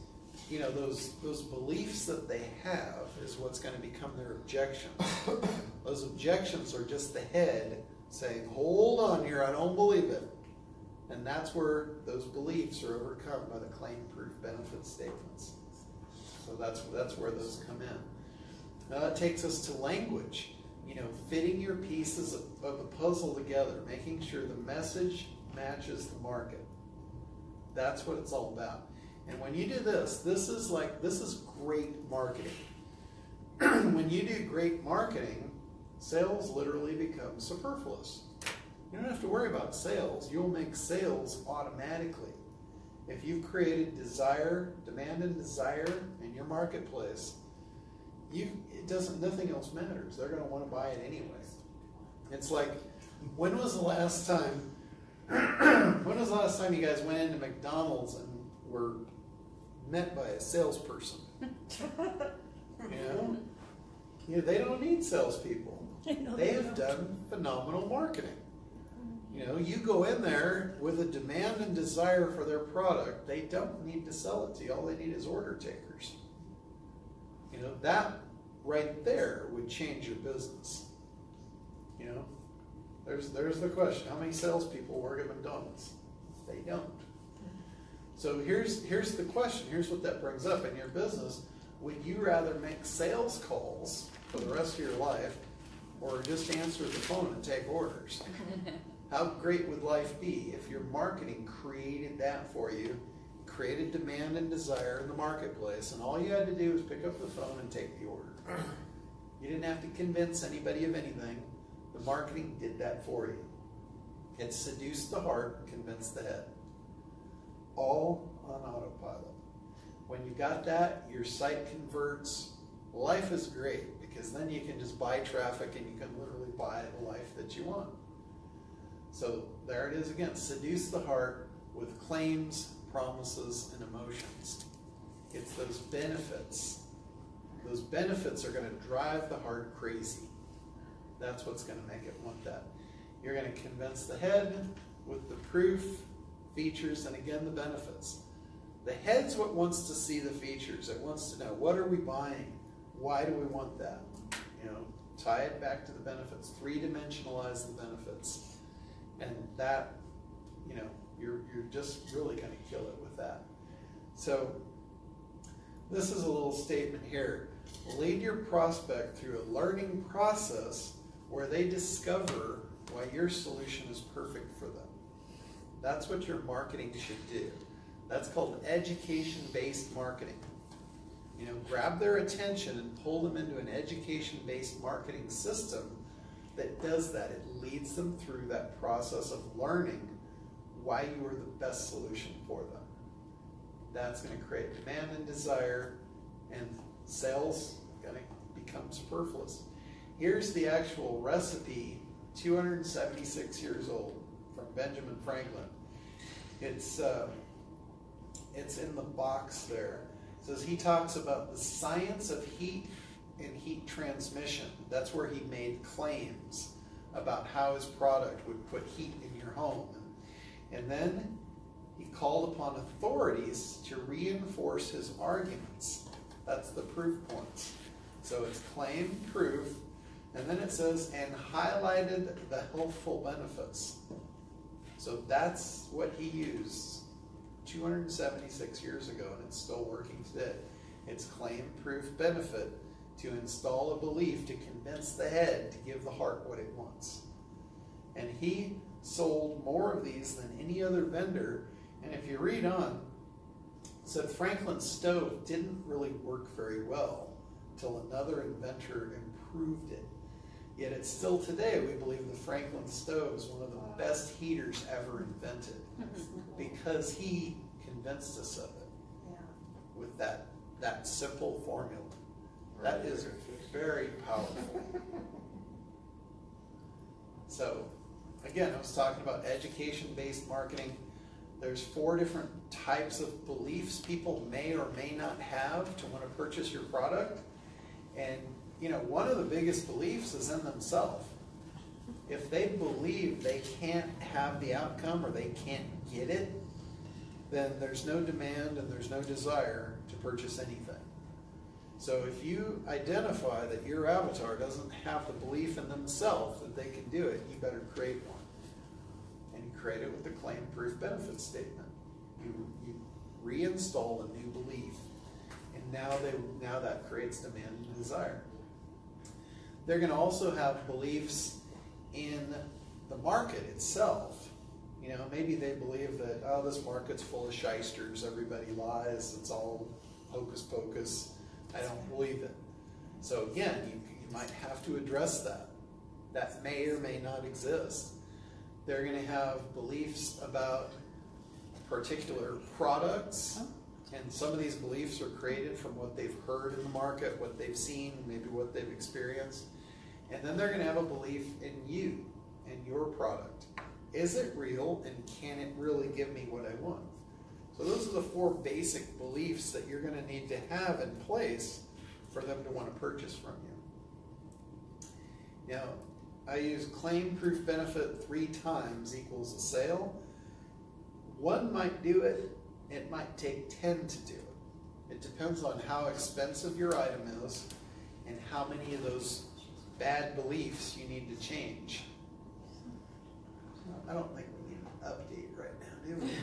you know those those beliefs that they have is what's going to become their objections. those objections are just the head saying, "Hold on here, I don't believe it," and that's where those beliefs are overcome by the claim proof benefit statements. So that's that's where those come in. Now that takes us to language. You know, fitting your pieces of, of the puzzle together, making sure the message matches the market. That's what it's all about. And when you do this, this is like this is great marketing. when you do great marketing, sales literally become superfluous. You don't have to worry about sales. You'll make sales automatically. If you've created desire, demand and desire in your marketplace, you it doesn't nothing else matters. They're gonna want to buy it anyway. It's like when was the last time when was the last time you guys went into McDonald's and were met by a salesperson? You know? You know, they don't need salespeople. They have done phenomenal marketing. You know, you go in there with a demand and desire for their product, they don't need to sell it to you. All they need is order takers. You know, that right there would change your business. You know, there's there's the question: How many salespeople work at McDonald's? They don't. So here's here's the question. Here's what that brings up in your business. Would you rather make sales calls for the rest of your life, or just answer the phone and take orders? How great would life be if your marketing created that for you, created demand and desire in the marketplace, and all you had to do was pick up the phone and take the order? You didn't have to convince anybody of anything. The marketing did that for you. It seduced the heart convinced the head. All on autopilot. When you got that, your site converts. Life is great because then you can just buy traffic and you can literally buy the life that you want. So there it is again seduce the heart with claims, promises, and emotions. It's those benefits. Those benefits are going to drive the heart crazy. That's what's going to make it want that. You're going to convince the head with the proof, features, and again the benefits. The head's what wants to see the features. It wants to know what are we buying? Why do we want that? You know, tie it back to the benefits. Three dimensionalize the benefits. And that, you know, you're you're just really gonna kill it with that. So this is a little statement here. Lead your prospect through a learning process where they discover why your solution is perfect for them. That's what your marketing should do. That's called education-based marketing. You know, grab their attention and pull them into an education-based marketing system that does that. It leads them through that process of learning why you are the best solution for them. That's going to create demand and desire, and sales going to become superfluous. Here's the actual recipe, 276 years old, from Benjamin Franklin. It's uh, it's in the box there. It says he talks about the science of heat and heat transmission. That's where he made claims about how his product would put heat in your home. And then he called upon authorities to reinforce his arguments. That's the proof points. So it's claim, proof, and then it says, and highlighted the healthful benefits. So that's what he used 276 years ago, and it's still working today. It's claim, proof, benefit to install a belief to convince the head to give the heart what it wants. And he sold more of these than any other vendor. And if you read on, said Franklin's stove didn't really work very well till another inventor improved it. Yet it's still today, we believe the Franklin stove is one of the best heaters ever invented because he convinced us of it Yeah. with that, that simple formula. That is very powerful. So, again, I was talking about education-based marketing. There's four different types of beliefs people may or may not have to want to purchase your product. And, you know, one of the biggest beliefs is in themselves. If they believe they can't have the outcome or they can't get it, then there's no demand and there's no desire to purchase anything. So if you identify that your avatar doesn't have the belief in themselves that they can do it, you better create one. And you create it with a claim proof benefit statement. You, you reinstall a new belief. And now they now that creates demand and desire. They're going to also have beliefs in the market itself. You know, maybe they believe that, oh, this market's full of shysters, everybody lies, it's all hocus pocus. I don't believe it. So again, you, you might have to address that. That may or may not exist. They're gonna have beliefs about particular products. And some of these beliefs are created from what they've heard in the market, what they've seen, maybe what they've experienced. And then they're gonna have a belief in you and your product. Is it real and can it really give me what I want? So those are the four basic beliefs that you're gonna need to have in place for them to wanna purchase from you. Now, I use claim proof benefit three times equals a sale. One might do it, it might take ten to do it. It depends on how expensive your item is and how many of those bad beliefs you need to change. I don't think we need an update right now, do we?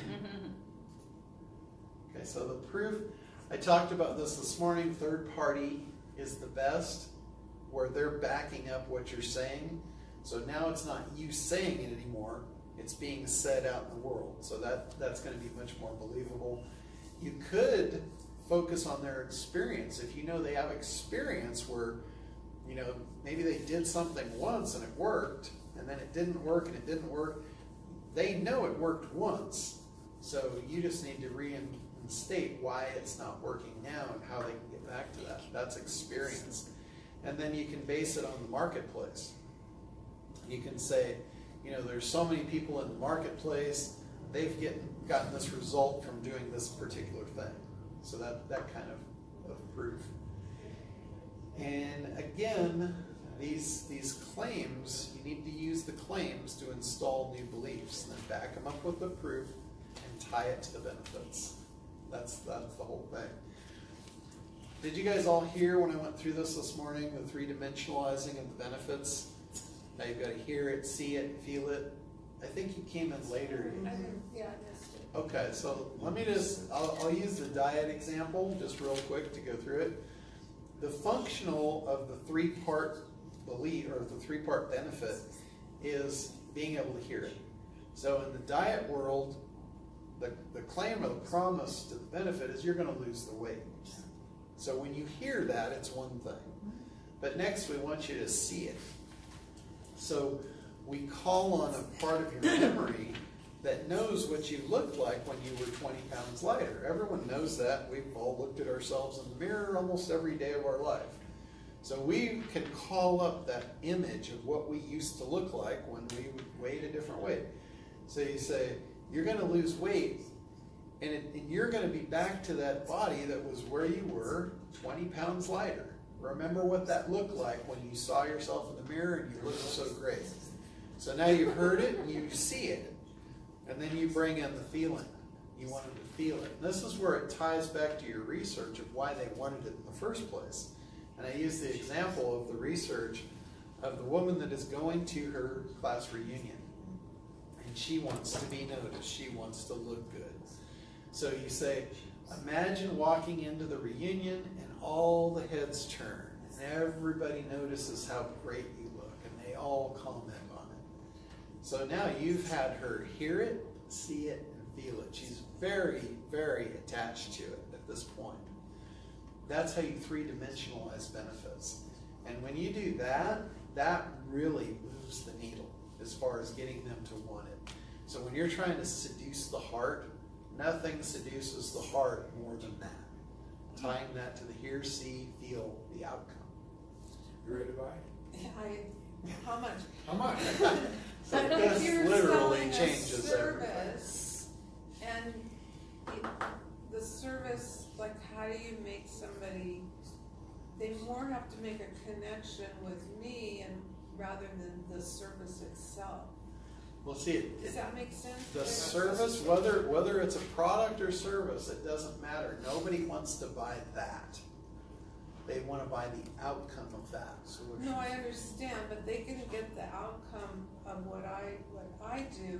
Okay, so the proof, I talked about this this morning, third party is the best, where they're backing up what you're saying. So now it's not you saying it anymore, it's being said out in the world. So that, that's gonna be much more believable. You could focus on their experience. If you know they have experience where, you know, maybe they did something once and it worked, and then it didn't work and it didn't work, they know it worked once. So you just need to reinstate why it's not working now and how they can get back to that. That's experience. And then you can base it on the marketplace. You can say, you know, there's so many people in the marketplace, they've get, gotten this result from doing this particular thing. So that, that kind of, of proof. And again, these, these claims, you need to use the claims to install new beliefs and then back them up with the proof and tie it to the benefits. That's, that's the whole thing. Did you guys all hear when I went through this this morning, the three dimensionalizing of the benefits? Now you've got to hear it, see it, feel it. I think you came in later. Yeah, I missed it. Okay, so let me just, I'll, I'll use the diet example, just real quick to go through it. The functional of the three-part belief, or the three-part benefit, is being able to hear it. So in the diet world, the, the claim or the promise to the benefit is you're gonna lose the weight. So when you hear that, it's one thing. But next, we want you to see it. So we call on a part of your memory that knows what you looked like when you were 20 pounds lighter. Everyone knows that. We've all looked at ourselves in the mirror almost every day of our life. So we can call up that image of what we used to look like when we weighed a different weight. So you say, you're going to lose weight, and, it, and you're going to be back to that body that was where you were 20 pounds lighter. Remember what that looked like when you saw yourself in the mirror and you looked so great. So now you've heard it, and you see it. And then you bring in the feeling. You wanted to feel it. And this is where it ties back to your research of why they wanted it in the first place. And I use the example of the research of the woman that is going to her class reunion. And she wants to be noticed. She wants to look good. So you say, imagine walking into the reunion all the heads turn. And everybody notices how great you look. And they all comment on it. So now you've had her hear it, see it, and feel it. She's very, very attached to it at this point. That's how you three dimensionalize benefits. And when you do that, that really moves the needle as far as getting them to want it. So when you're trying to seduce the heart, nothing seduces the heart more than that. Tying that to the hear, see, feel, the outcome. You ready to buy? I, how much? How much? So But this you're literally selling a changes everything. service, and it- the service, like, how do you make somebody, they more have to make a connection with me and rather than the service itself. Well, see, it, Does that make sense? the service, whether, whether it's a product or service, it doesn't matter. Nobody wants to buy that. They want to buy the outcome of that. No, I understand, but they can get the outcome of what I, what I do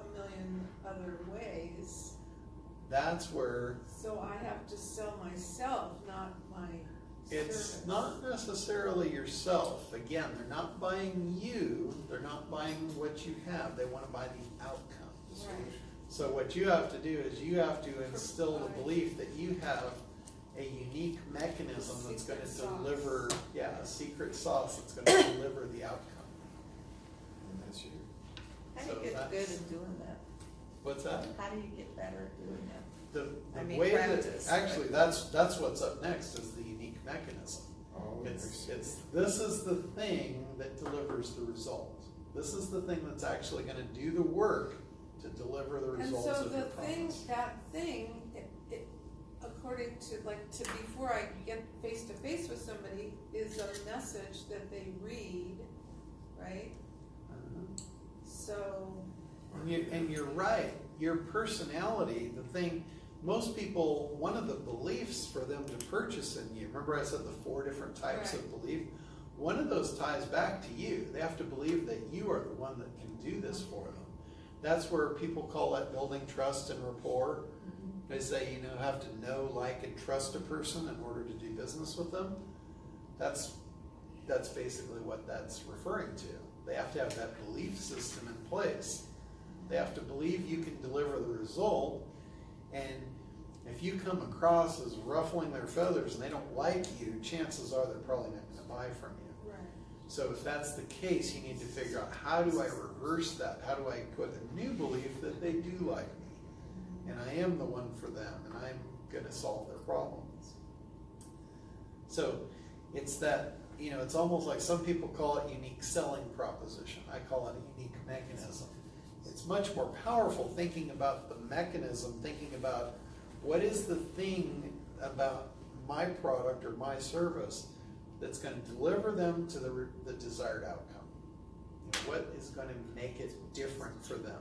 a million other ways. That's where So I have to sell myself, not my it's not necessarily yourself. Again, they're not buying you, they're not buying what you have. They want to buy the outcome. Right. So what you have to do is you have to instill the belief that you have a unique mechanism that's gonna Secret sauce. deliver, yeah, a secret sauce that's gonna deliver the outcome. And that's you. get good at doing that? What's that? How do you get better at doing that? The, I mean, way practice, that, actually, right? that's, that's what's up next is the unique mechanism. Oh, It's, it's, this is the thing that delivers the result. This is the thing that's actually gonna do the work to deliver the results. And results so of the thing, promise. that thing, it, it, according to, like, to, before I get face to face with somebody, is a message that they read, right? Uh-huh. So, And you, and you're right, your personality, the thing, most people, one of the beliefs for them to purchase in you, remember I said the four different types of belief? One of those ties back to you. They have to believe that you are the one that can do this for them. That's where people call that building trust and rapport. Mm-hmm. They say, you know, have to know, like, and trust a person in order to do business with them. That's, that's basically what that's referring to. They have to have that belief system in place. They have to believe you can deliver the result. And if you come across as ruffling their feathers and they don't like you, chances are they're probably not going to buy from you. right, So if that's the case, you need to figure out how do I reverse that? How do I put a new belief that they do like me? And I am the one for them and I'm gonna solve their problems. So it's that, you know, it's almost like some people call it unique selling proposition. I call it a unique mechanism. Much more powerful thinking about the mechanism, thinking about what is the thing about my product or my service that's going to deliver them to the, the desired outcome. You know, what is going to make it different for them?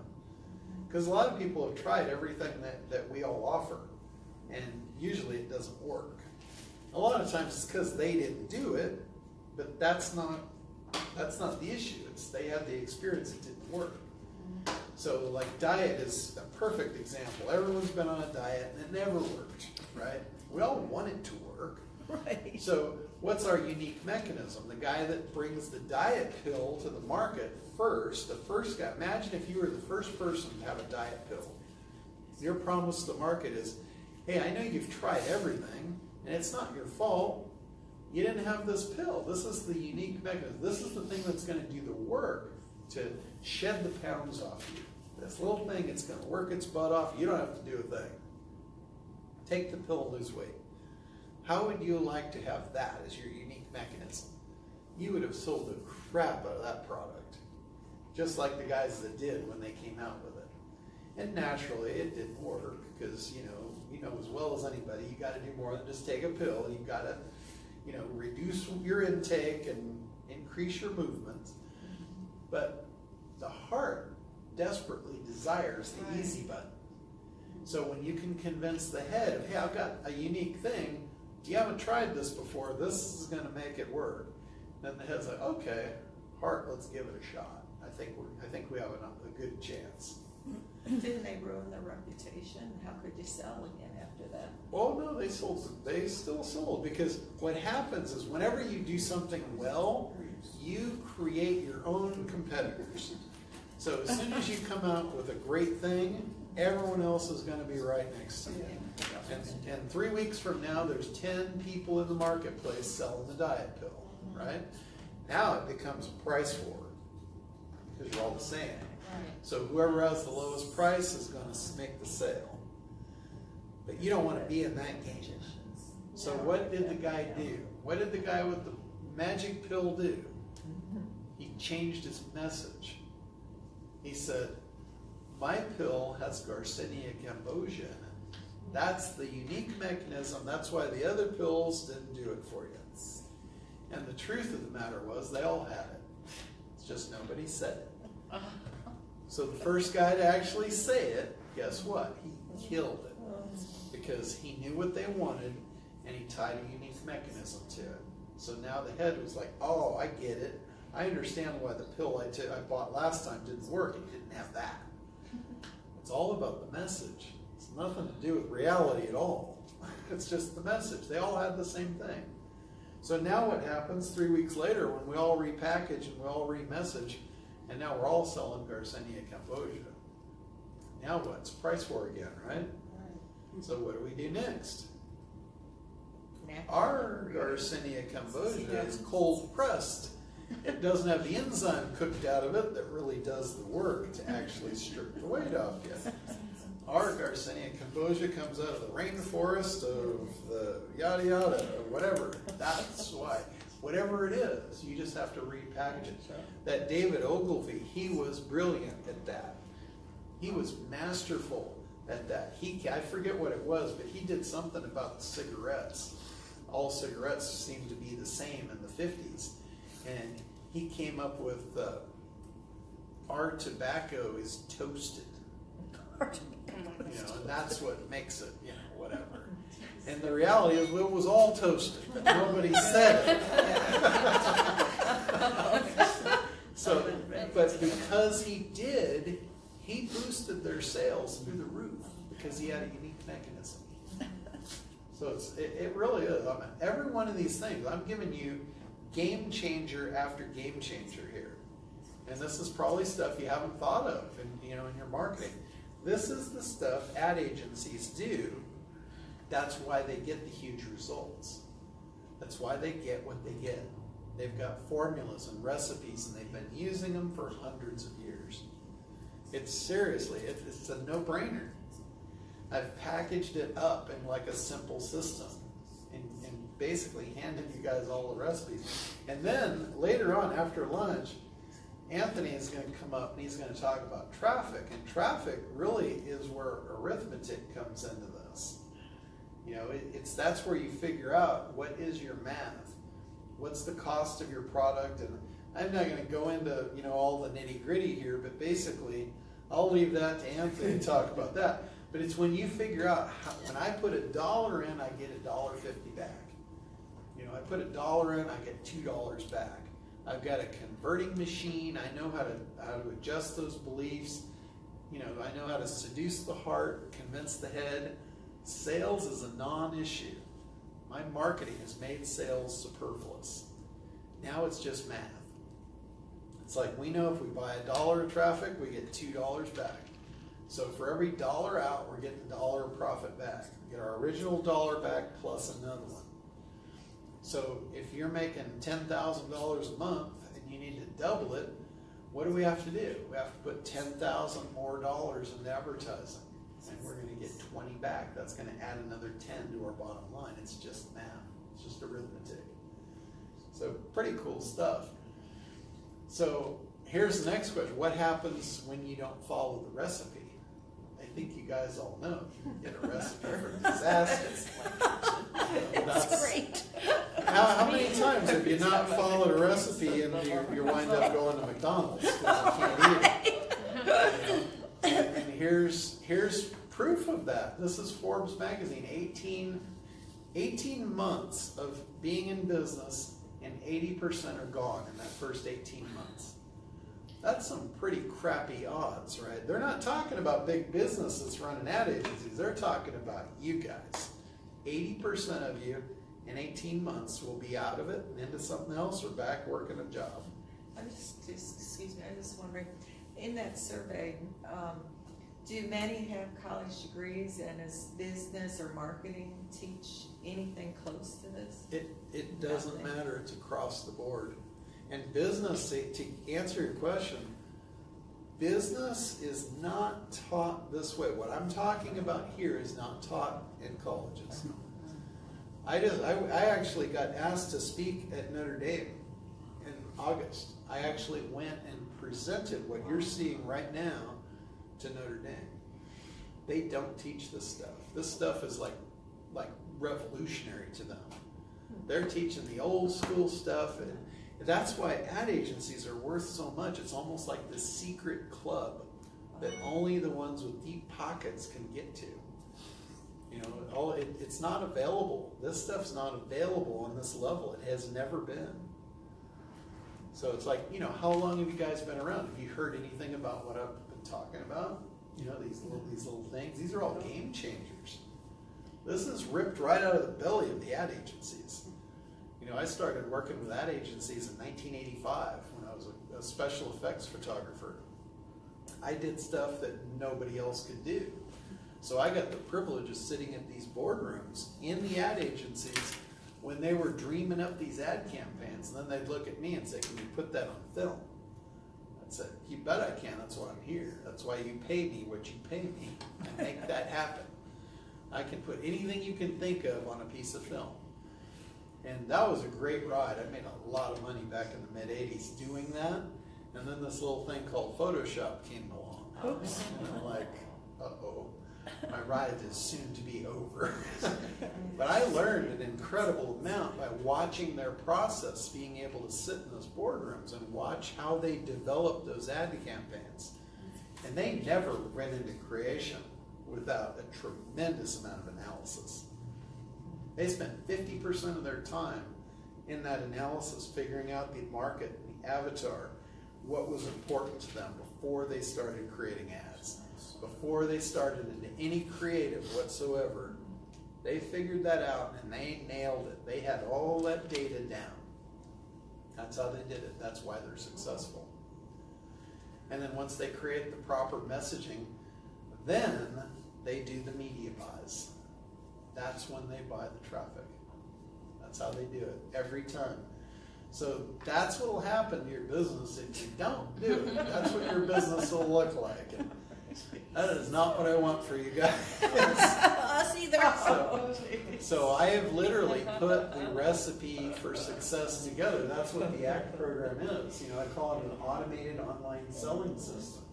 Because a lot of people have tried everything that, that we all offer, and usually it doesn't work. A lot of times it's because they didn't do it, but that's not that's not the issue. It's they had the experience it didn't work. So like diet is a perfect example. Everyone's been on a diet and it never worked, right? We all want it to work. Right. So what's our unique mechanism? The guy that brings the diet pill to the market first, the first guy, imagine if you were the first person to have a diet pill. Your promise to the market is, hey, I know you've tried everything and it's not your fault. You didn't have this pill. This is the unique mechanism. This is the thing that's going to do the work to shed the pounds off you. This little thing, it's going to work its butt off. You don't have to do a thing. Take the pill lose weight. How would you like to have that as your unique mechanism? You would have sold the crap out of that product, just like the guys that did when they came out with it. And naturally, it didn't work because you know you know as well as anybody, you got to do more than just take a pill. You got to you know reduce your intake and increase your movement. But the heart desperately desires the Right. easy button. So when you can convince the head of, hey, I've got a unique thing, you haven't tried this before, this is going to make it work. Then the head's like, okay, heart, let's give it a shot. I think we're, I think we have a, a good chance. Didn't they ruin their reputation? How could you sell again after that? Oh no, they sold. They still sold because what happens is whenever you do something well, you create your own competitors. So as soon as you come out with a great thing, everyone else is going to be right next to you. And, and three weeks from now, there's ten people in the marketplace selling the diet pill, right? Now it becomes a price war because you're all the same. So whoever has the lowest price is going to make the sale. But you don't want to be in that game. So what did the guy do? What did the guy with the magic pill do? He changed his message. He said, "My pill has Garcinia cambogia in it. That's the unique mechanism. That's why the other pills didn't do it for you." And the truth of the matter was, they all had it. It's just nobody said it. So the first guy to actually say it, guess what? He killed it because he knew what they wanted and he tied a unique mechanism to it. So now the head was like, "Oh, I get it. I understand why the pill I I bought last time didn't work. It didn't have that." It's all about the message. It's nothing to do with reality at all. It's just the message. They all had the same thing. So now what happens three weeks later when we all repackage and we all re-message, and now we're all selling Garcinia Cambogia. Now what? It's price war again, right? So what do we do next? Our Garcinia Cambogia is cold pressed it doesn't have the enzyme cooked out of it that really does the work to actually strip the weight off you. Our Garcinia cambogia comes out of the rainforest of the yada yada or whatever. That's why. Whatever it is, you just have to repackage it. That David Ogilvy, he was brilliant at that. He was masterful at that. He, I forget what it was, but he did something about cigarettes. All cigarettes seemed to be the same in the 50s. And he came up with uh, our tobacco is toasted. You know, and that's what makes it, you know, whatever. And the reality is, well, it was all toasted, but nobody said it. so, but because he did, he boosted their sales through the roof because he had a unique mechanism. So it's, it, it really is. I mean, every one of these things, I'm giving you game changer after game changer here. And this is probably stuff you haven't thought of in, you know, in your marketing. This is the stuff ad agencies do. That's why they get the huge results. That's why they get what they get. They've got formulas and recipes and they've been using them for hundreds of years. It's seriously, it, it's a no-brainer. I've packaged it up in like a simple system basically handed you guys all the recipes. And then later on after lunch, Anthony is going to come up and he's going to talk about traffic. And traffic really is where arithmetic comes into this. You know, it, it's that's where you figure out what is your math, what's the cost of your product, and I'm not going to go into you know all the nitty gritty here, but basically, I'll leave that to Anthony to talk about that. But it's when you figure out how, when I put a dollar in, I get a dollar fifty back. Know, I put a dollar in, I get two dollars back. I've got a converting machine. I know how to how to adjust those beliefs. You know, I know how to seduce the heart, convince the head. Sales is a non-issue. My marketing has made sales superfluous. Now it's just math. It's like we know if we buy a dollar of traffic, we get two dollars back. So for every dollar out, we're getting a dollar of profit back. We get our original dollar back plus another one. So if you're making ten thousand dollars a month and you need to double it, what do we have to do? We have to put ten thousand more dollars into advertising, and we're going to get twenty back. That's going to add another ten to our bottom line. It's just math. It's just arithmetic. So pretty cool stuff. So here's the next question: What happens when you don't follow the recipe? I think you guys all know. You get a recipe for disaster. That's great. How, how many times have you not followed a recipe and you, you wind up going to McDonald's because you can't eat it? You know? And, and here's here's proof of that. This is Forbes magazine, 18, 18 months of being in business, and 80% are gone in that first 18 months. That's some pretty crappy odds, right? They're not talking about big businesses running ad agencies. They're talking about you guys. 80% of you in 18 months will be out of it and into something else or back working a job. I'm just, just, excuse me, I'm just wondering, in that survey, um, do many have college degrees and is business or marketing teach anything close to this? It, it doesn't Nothing. matter, it's across the board. And business, to answer your question, business is not taught this way. What I'm talking about here is not taught in colleges. I just, I, I actually got asked to speak at Notre Dame in August. I actually went and presented what you're seeing right now to Notre Dame. They don't teach this stuff. This stuff is like, like revolutionary to them. They're teaching the old school stuff, and that's why ad agencies are worth so much. It's almost like this secret club that only the ones with deep pockets can get to. You know, all it, it's not available. This stuff's not available on this level. It has never been. So it's like, you know, how long have you guys been around? Have you heard anything about what I've been talking about? You know, these little these little things. These are all game changers. This is ripped right out of the belly of the ad agencies. Know, I started working with ad agencies in 1985 when I was a, a special effects photographer. I did stuff that nobody else could do. So I got the privilege of sitting at these boardrooms in the ad agencies when they were dreaming up these ad campaigns, and then they'd look at me and say, can you put that on film? I said, you bet I can, that's why I'm here. That's why you pay me what you pay me, and make that happen. I can put anything you can think of on a piece of film. And that was a great ride. I made a lot of money back in the mid '80s doing that. And then this little thing called Photoshop came along. Oops. And I'm like, uh-oh, my ride is soon to be over. but I learned an incredible amount by watching their process, being able to sit in those boardrooms and watch how they develop those ad campaigns. And they never went into creation without a tremendous amount of analysis. They spent 50% of their time in that analysis, figuring out the market, the avatar, what was important to them before they started creating ads, before they started into any creative whatsoever. They figured that out and they nailed it. They had all that data down. That's how they did it. That's why they're successful. And then once they create the proper messaging, then they do the media buys. That's when they buy the traffic. That's how they do it every time. So that's what will happen to your business if you don't do it. That's what your business will look like. And that is not what I want for you guys. Us either. So, so I have literally put the recipe for success together. That's what the ACT program is. You know, I call it an automated online selling system.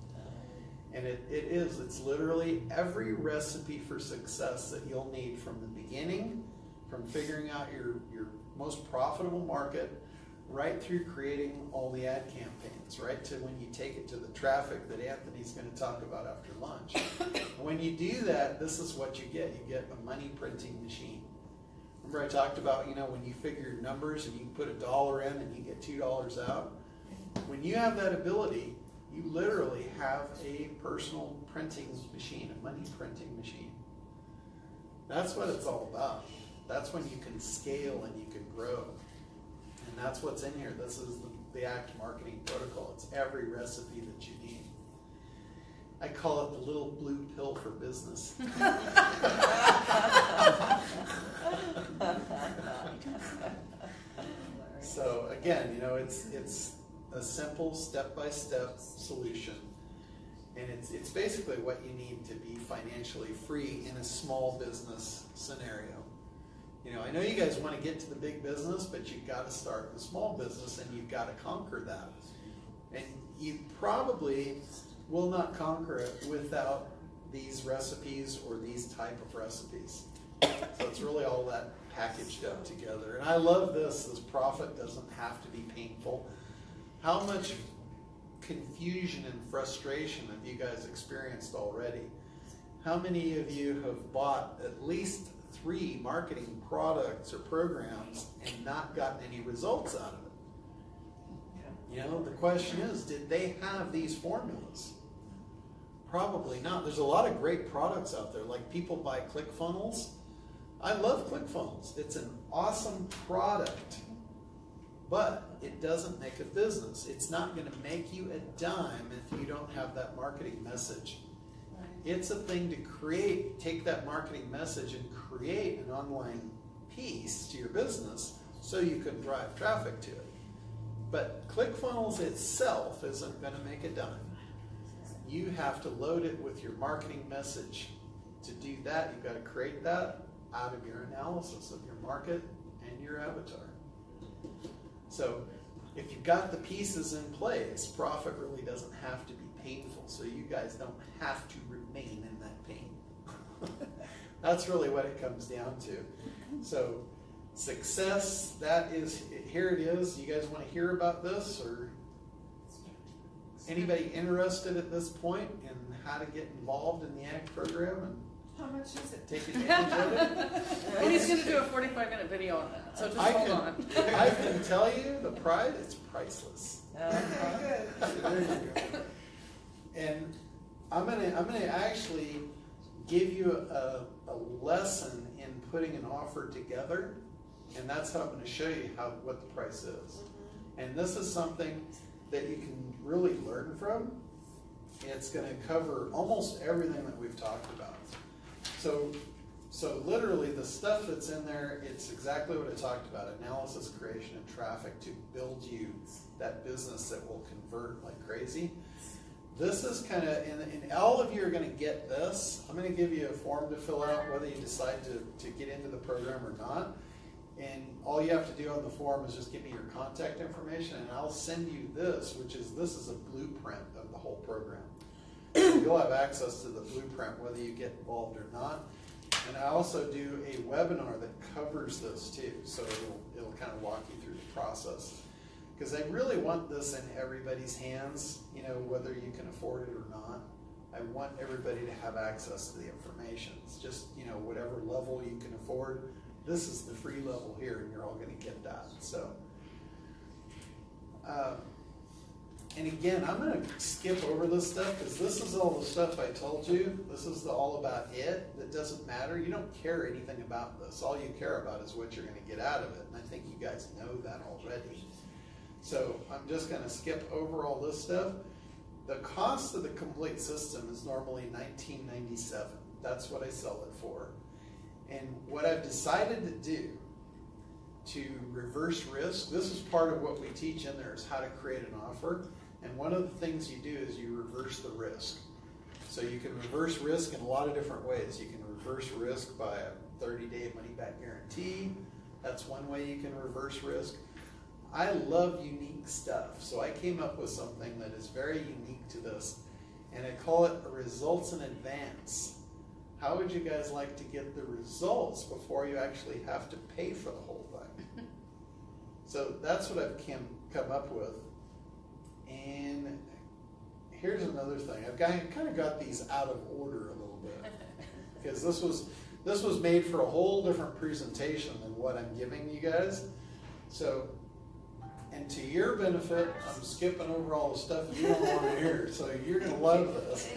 And it, it is, it's literally every recipe for success that you'll need from the beginning, from figuring out your, your most profitable market, right through creating all the ad campaigns, right to when you take it to the traffic that Anthony's going to talk about after lunch. when you do that, this is what you get. You get a money printing machine. Remember I talked about, you know, when you figure your numbers and you put a dollar in and you get two dollars out? When you have that ability, you literally have a personal printing machine, a money printing machine. That's what it's all about. That's when you can scale and you can grow. And that's what's in here. This is the, the ACT marketing protocol. It's every recipe that you need. I call it the little blue pill for business. so again, you know, it's it's a simple step-by-step solution. And it's it's basically what you need to be financially free in a small business scenario. You know, I know you guys want to get to the big business, but you've got to start the small business and you've got to conquer that. And you probably will not conquer it without these recipes or these type of recipes. So it's really all that packaged up together. And I love this, this profit doesn't have to be painful. How much confusion and frustration have you guys experienced already? How many of you have bought at least three marketing products or programs and not gotten any results out of it? You know, the question is, did they have these formulas? Probably not. There's a lot of great products out there. Like people buy ClickFunnels. I love ClickFunnels. It's an awesome product, but it doesn't make a business. It's not going to make you a dime if you don't have that marketing message. It's a thing to create, take that marketing message and create an online piece to your business so you can drive traffic to it. But ClickFunnels itself isn't going to make a dime. You have to load it with your marketing message. To do that, you've got to create that out of your analysis of your market and your avatar. So if you've got the pieces in place, profit really doesn't have to be painful. So you guys don't have to remain in that pain. That's really what it comes down to. So success, that is, here it is. You guys want to hear about this or anybody interested at this point in how to get involved in the ACT program and How much is it? take advantage of it? And he's gonna do a forty-five minute video on that, so just I hold can, on. I can tell you the price, it's priceless. Okay, good. There you go. And I'm gonna, I'm gonna actually give you a, a lesson in putting an offer together. And that's how I'm gonna show you how, what the price is. Mm-hmm. And this is something that you can really learn from. It's gonna cover almost everything that we've talked about. So So literally, the stuff that's in there, it's exactly what I talked about, analysis, creation, and traffic to build you that business that will convert like crazy. This is kind of, and, and all of you are gonna get this. I'm gonna give you a form to fill out, whether you decide to, to get into the program or not. And all you have to do on the form is just give me your contact information, and I'll send you this, which is, this is a blueprint of the whole program. You'll have access to the blueprint whether you get involved or not. And I also do a webinar that covers this too, so it'll, it'll kind of walk you through the process. Because I really want this in everybody's hands, you know, whether you can afford it or not. I want everybody to have access to the information. It's just, you know, whatever level you can afford, this is the free level here, and you're all gonna get that, so. Um, and again, I'm gonna skip over this stuff, because this is all the stuff I told you, this is the, all about it, that doesn't matter, you don't care anything about this, all you care about is what you're gonna get out of it, and I think you guys know that already. So I'm just gonna skip over all this stuff. The cost of the complete system is normally nineteen ninety-seven, that's what I sell it for. And what I've decided to do to reverse risk, this is part of what we teach in there is how to create an offer. And one of the things you do is you reverse the risk. So you can reverse risk in a lot of different ways. You can reverse risk by a thirty-day money-back guarantee. That's one way you can reverse risk. I love unique stuff, so I came up with something that is very unique to this, and I call it results in advance. How would you guys like to get the results before you actually have to pay for the whole thing? So that's what I've come, come up with. And here's another thing. I've kind of, kind of got these out of order a little bit. Because this was, this was made for a whole different presentation than what I'm giving you guys. So, and to your benefit, I'm skipping over all the stuff you don't want to hear, so you're gonna love this.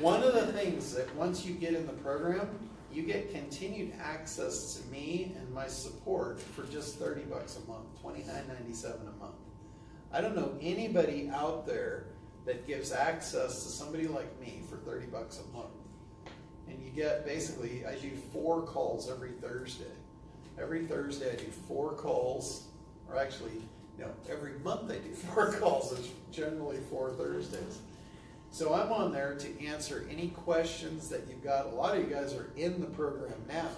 One of the things that once you get in the program, you get continued access to me and my support for just thirty bucks a month, twenty-nine ninety-seven a month. I don't know anybody out there that gives access to somebody like me for thirty bucks a month. And you get, basically, I do four calls every Thursday. Every Thursday I do four calls, or actually, no, every month I do four calls, it's generally four Thursdays. So I'm on there to answer any questions that you've got. A lot of you guys are in the program now,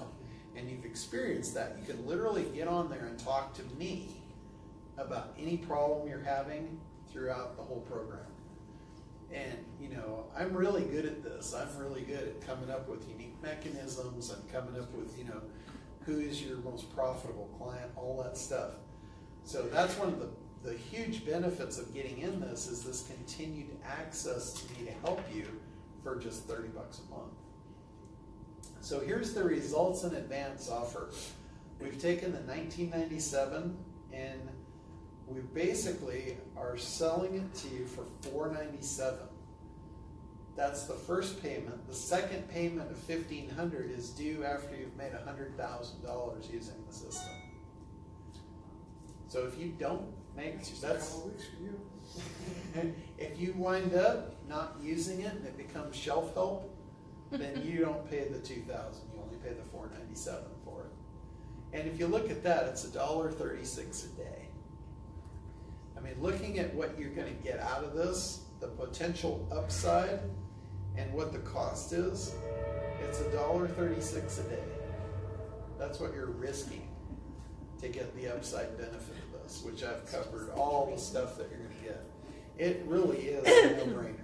and you've experienced that. You can literally get on there and talk to me about any problem you're having throughout the whole program. And, you know, I'm really good at this. I'm really good at coming up with unique mechanisms. I'm coming up with, you know, who is your most profitable client, all that stuff. So that's one of the, the huge benefits of getting in this is this continued access to me to help you for just 30 bucks a month. So here's the results in advance offer. We've taken the 1997 and we basically are selling it to you for 497. That's the first payment. The second payment of 1500 is due after you've made $100,000 using the system. So if you don't make, Just a that's, couple of weeks for you. if you wind up not using it and it becomes shelf help, then you don't pay the two thousand, you only pay the four ninety-seven for it. And if you look at that, it's a dollar thirty-six a day. I mean, looking at what you're gonna get out of this, the potential upside and what the cost is, it's a dollar thirty-six a day. That's what you're risking to get the upside benefit of this, which I've covered all the stuff that you're gonna get. It really is a no-brainer.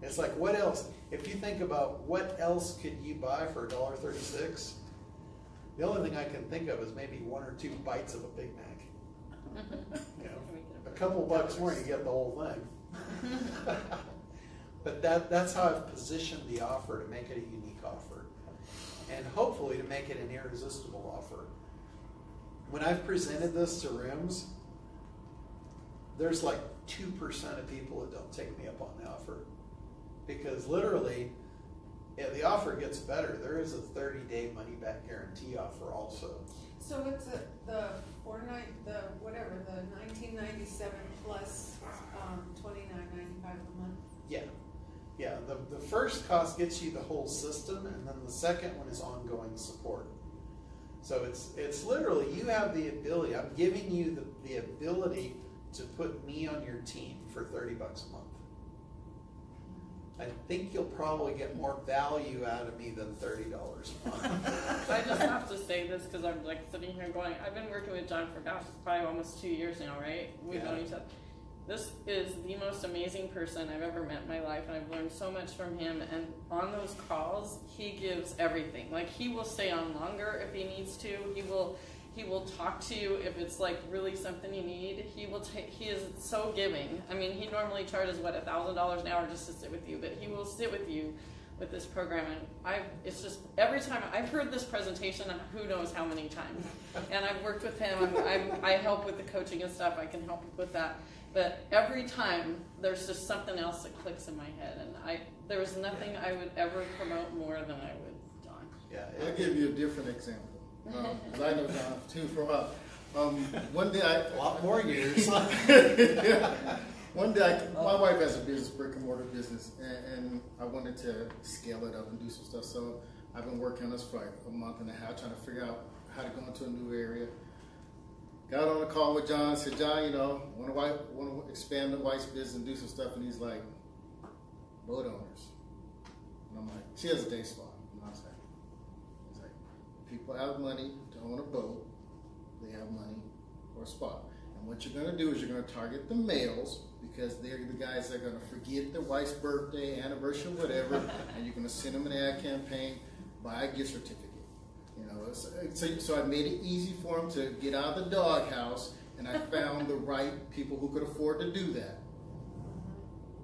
It's like, what else? If you think about what else could you buy for a dollar thirty-six? The only thing I can think of is maybe one or two bites of a Big Mac. You know, couple bucks more, you get the whole thing. But that, that's how I've positioned the offer to make it a unique offer. And hopefully to make it an irresistible offer. When I've presented this to rooms, there's like two percent of people that don't take me up on the offer. Because literally, yeah, the offer gets better. There is a thirty-day money-back guarantee offer also. So it's a, the four nine, the, whatever, the nineteen ninety-seven plus, um, twenty-nine ninety-five a month? Yeah, yeah, the, the first cost gets you the whole system, and then the second one is ongoing support. So it's it's literally you have the ability. I'm giving you the, the ability to put me on your team for thirty bucks a month. I think you'll probably get more value out of me than thirty dollars a month. I just have to say this because I'm like sitting here going, I've been working with John for gosh, probably almost two years now, right? We've Yeah. known each other. This is the most amazing person I've ever met in my life, and I've learned so much from him. And on those calls, he gives everything. Like he will stay on longer if he needs to. He will, he will talk to you if it's like really something you need. He will take. He is so giving. I mean, he normally charges what a thousand dollars an hour just to sit with you, but he will sit with you with this program and I've it's just every time I've heard this presentation who knows how many times and I've worked with him I'm, I'm, I help with the coaching and stuff I can help with that but every time there's just something else that clicks in my head and I there was nothing I would ever promote more than I would John yeah, I'll give you a different example. Um, 'cause I know John too for a while. Um, one day I, a lot more years. One day, I, my wife has a business, brick and mortar business, and, and I wanted to scale it up and do some stuff. So I've been working on this for like a month and a half, trying to figure out how to go into a new area. Got on a call with John, said, John, you know, want to want to expand the wife's business and do some stuff, and he's like, boat owners. And I'm like, she has a day spa. And I was like, he's like, people have money to own a boat, they have money for a spa. And what you're going to do is you're going to target the males because they're the guys that are going to forget their wife's birthday, anniversary, whatever, and you're going to send them an ad campaign, buy a gift certificate. You know, so, so, so I made it easy for them to get out of the doghouse, and I found the right people who could afford to do that.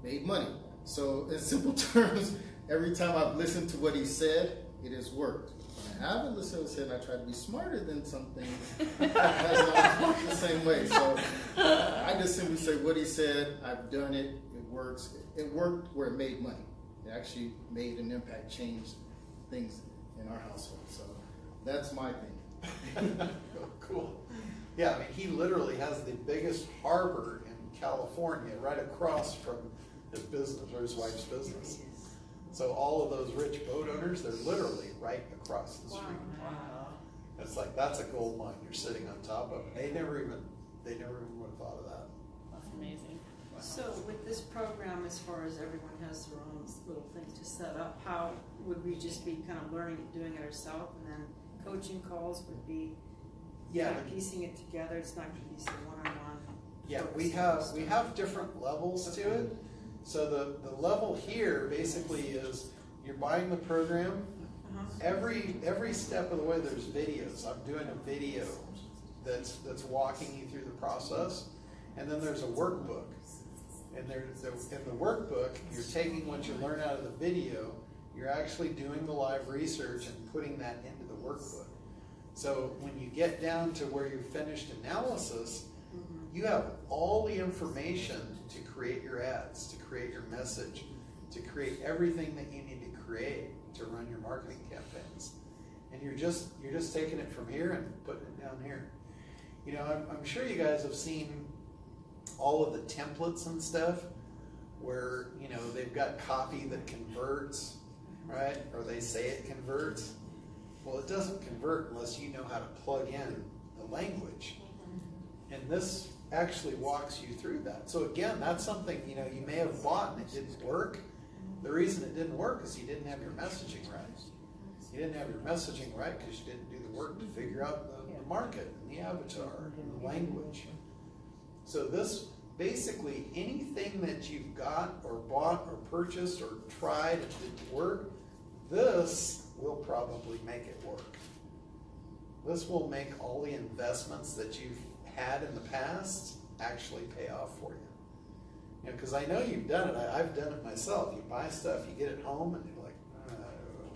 Made money. So, in simple terms, every time I've listened to what he said, it has worked. When I haven't listened to what said, and I try to be smarter than some things, it has not the same way. So, I just simply say what he said, I've done it, it works. It worked where it made money. It actually made an impact, changed things in our household. So, that's my thing. cool. Yeah, I mean, he literally has the biggest harbor in California right across from his business or his wife's business. So all of those rich boat owners, they're literally right across the street. It's like that's a gold mine you're sitting on top of. They never even they never even would have thought of that. that's amazing So with this program, as far as everyone has their own little thing to set up, how would we just be kind of learning, doing it ourselves, and then coaching calls would be Yeah, kind of piecing it together? It's not going to be so one-on-one. Yeah, we have, we have different levels to it. So the, the level here basically is you're buying the program. Uh-huh. Every, every step of the way, there's videos. I'm doing a video that's, that's walking you through the process. And then there's a workbook. And there, the- in the workbook, you're taking what you learn out of the video, you're actually doing the live research and putting that into the workbook. So when you get down to where you've finished analysis, you have all the information to create your ads, to create your message, to create everything that you need to create to run your marketing campaigns. And you're just you're just taking it from here and putting it down here. You know, I'm, I'm sure you guys have seen all of the templates and stuff where you know they've got copy that converts, right? Or they say it converts. Well, it doesn't convert unless you know how to plug in the language. Mm-hmm. And this actually walks you through that. So again, that's something, you know, you may have bought and it didn't work. The reason it didn't work is you didn't have your messaging right. You didn't have your messaging right because you didn't do the work to figure out the, the market and the avatar and the language. So this, basically, anything that you've got or bought or purchased or tried and didn't work, this will probably make it work. This will make all the investments that you've had in the past actually pay off for you. You know, because I know you've done it. I, I've done it myself. You buy stuff, you get it home, and you're like, uh,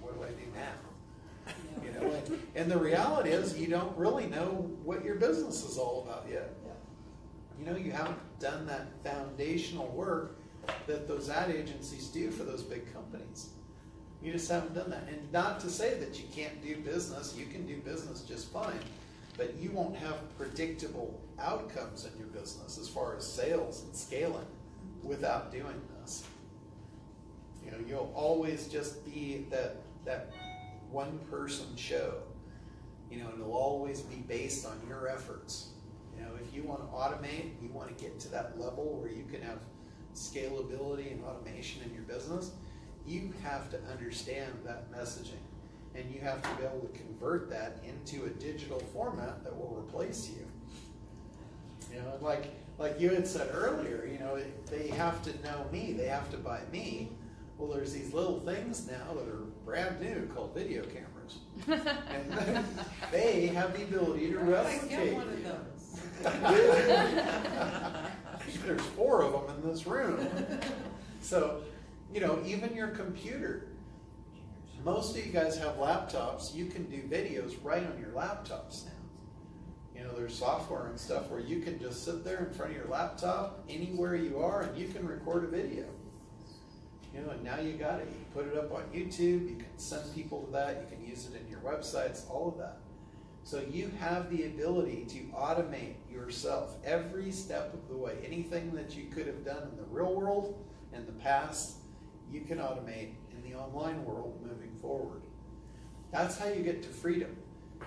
what do I do now? You know, and, and the reality is you don't really know what your business is all about yet. You know, you haven't done that foundational work that those ad agencies do for those big companies. You just haven't done that. And not to say that you can't do business, you can do business just fine, but you won't have predictable outcomes in your business as far as sales and scaling without doing this. You know, you'll always just be that that one person show. You know, and it'll always be based on your efforts. You know, if you want to automate, you want to get to that level where you can have scalability and automation in your business, you have to understand that messaging. And you have to be able to convert that into a digital format that will replace you. You know, like like you had said earlier, you know, they have to know me, they have to buy me. Well, there's these little things now that are brand new called video cameras. and they have the ability to I replicate. one of those. There's four of them in this room. So, you know, even your computer. Most of you guys have laptops. You can do videos right on your laptops now. You know, there's software and stuff where you can just sit there in front of your laptop anywhere you are and you can record a video. You know, and now you got it. You put it up on YouTube, you can send people to that, you can use it in your websites, all of that. So you have the ability to automate yourself every step of the way. Anything that you could have done in the real world in the past, you can automate in the online world moving forward. That's how you get to freedom.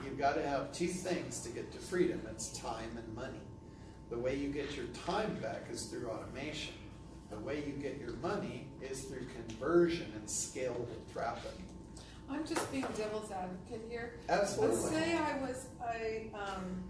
You've got to have two things to get to freedom it's time and money. The way you get your time back is through automation. The way you get your money is through conversion and scalable traffic. I'm just being devil's advocate here. Absolutely. Let's say I was a, um,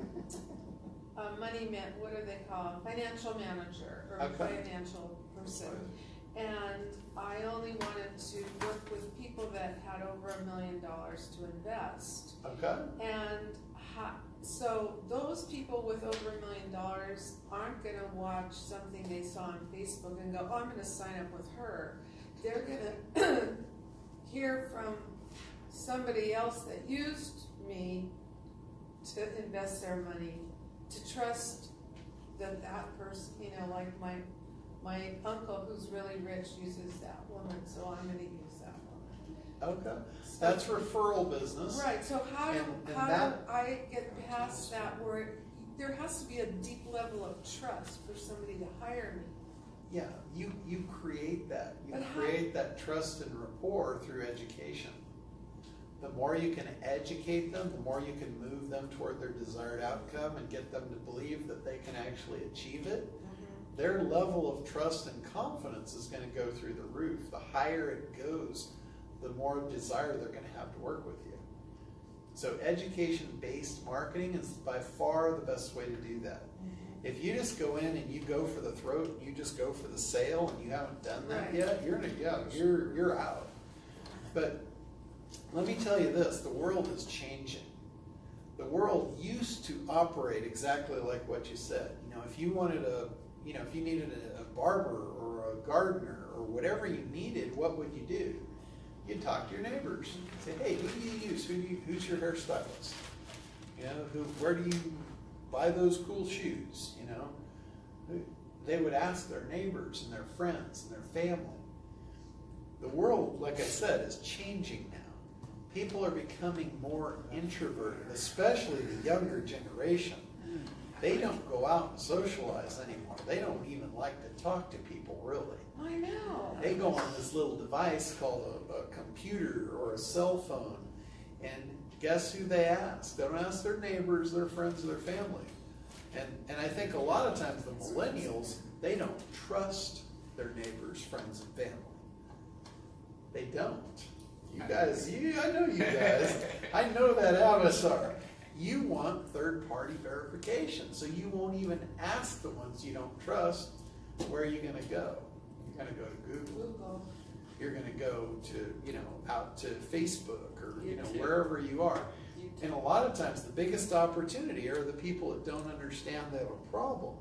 a money man, what do they call, financial manager or Okay. financial person. And I only wanted to work with people that had over a million dollars to invest. Okay? And ha- so those people with over a million dollars aren't gonna watch something they saw on Facebook and go, oh, I'm gonna sign up with her. They're gonna hear from somebody else that used me to invest their money, to trust that that person, you know, like my, my uncle who's really rich uses that woman, so I'm gonna use that woman. Okay. That's referral business. Right, so how do, And- and how that- do I get past that where it- there has to be a deep level of trust for somebody to hire me? Yeah, you, you create that. You But how- create that trust and rapport through education. The more you can educate them, the more you can move them toward their desired outcome and get them to believe that they can actually achieve it. Their level of trust and confidence is going to go through the roof. The higher it goes, the more desire they're going to have to work with you. So, education based marketing is by far the best way to do that. Mm-hmm. If you just go in and you go for the throat, and you just go for the sale, and you haven't done that yet, you're in a, yeah, you're you're out. But let me tell you this: the world is changing. The world used to operate exactly like what you said. You know, if you wanted a, you know, if you needed a, a barber or a gardener or whatever you needed, what would you do? You'd talk to your neighbors. Say, hey, who do you use? Who do you, who's your hairstylist? You know, who, where do you buy those cool shoes? You know, they would ask their neighbors and their friends and their family. The world, like I said, is changing now. People are becoming more introverted, especially the younger generation. They don't go out and socialize anymore. They don't even like to talk to people, really. I know. They go on this little device called a, a computer or a cell phone, and guess who they ask? They don't ask their neighbors, their friends, or their family. And and I think a lot of times the millennials they don't trust their neighbors, friends, and family. They don't. You guys, you I know you guys. I know that avatar. You want third party verification, so you won't even ask the ones you don't trust. Where are you going to go? You're going to go to Google Google. you're going to go to you know out to facebook or you know YouTube. wherever you are and a lot of times the biggest opportunity are the people that don't understand they have a problem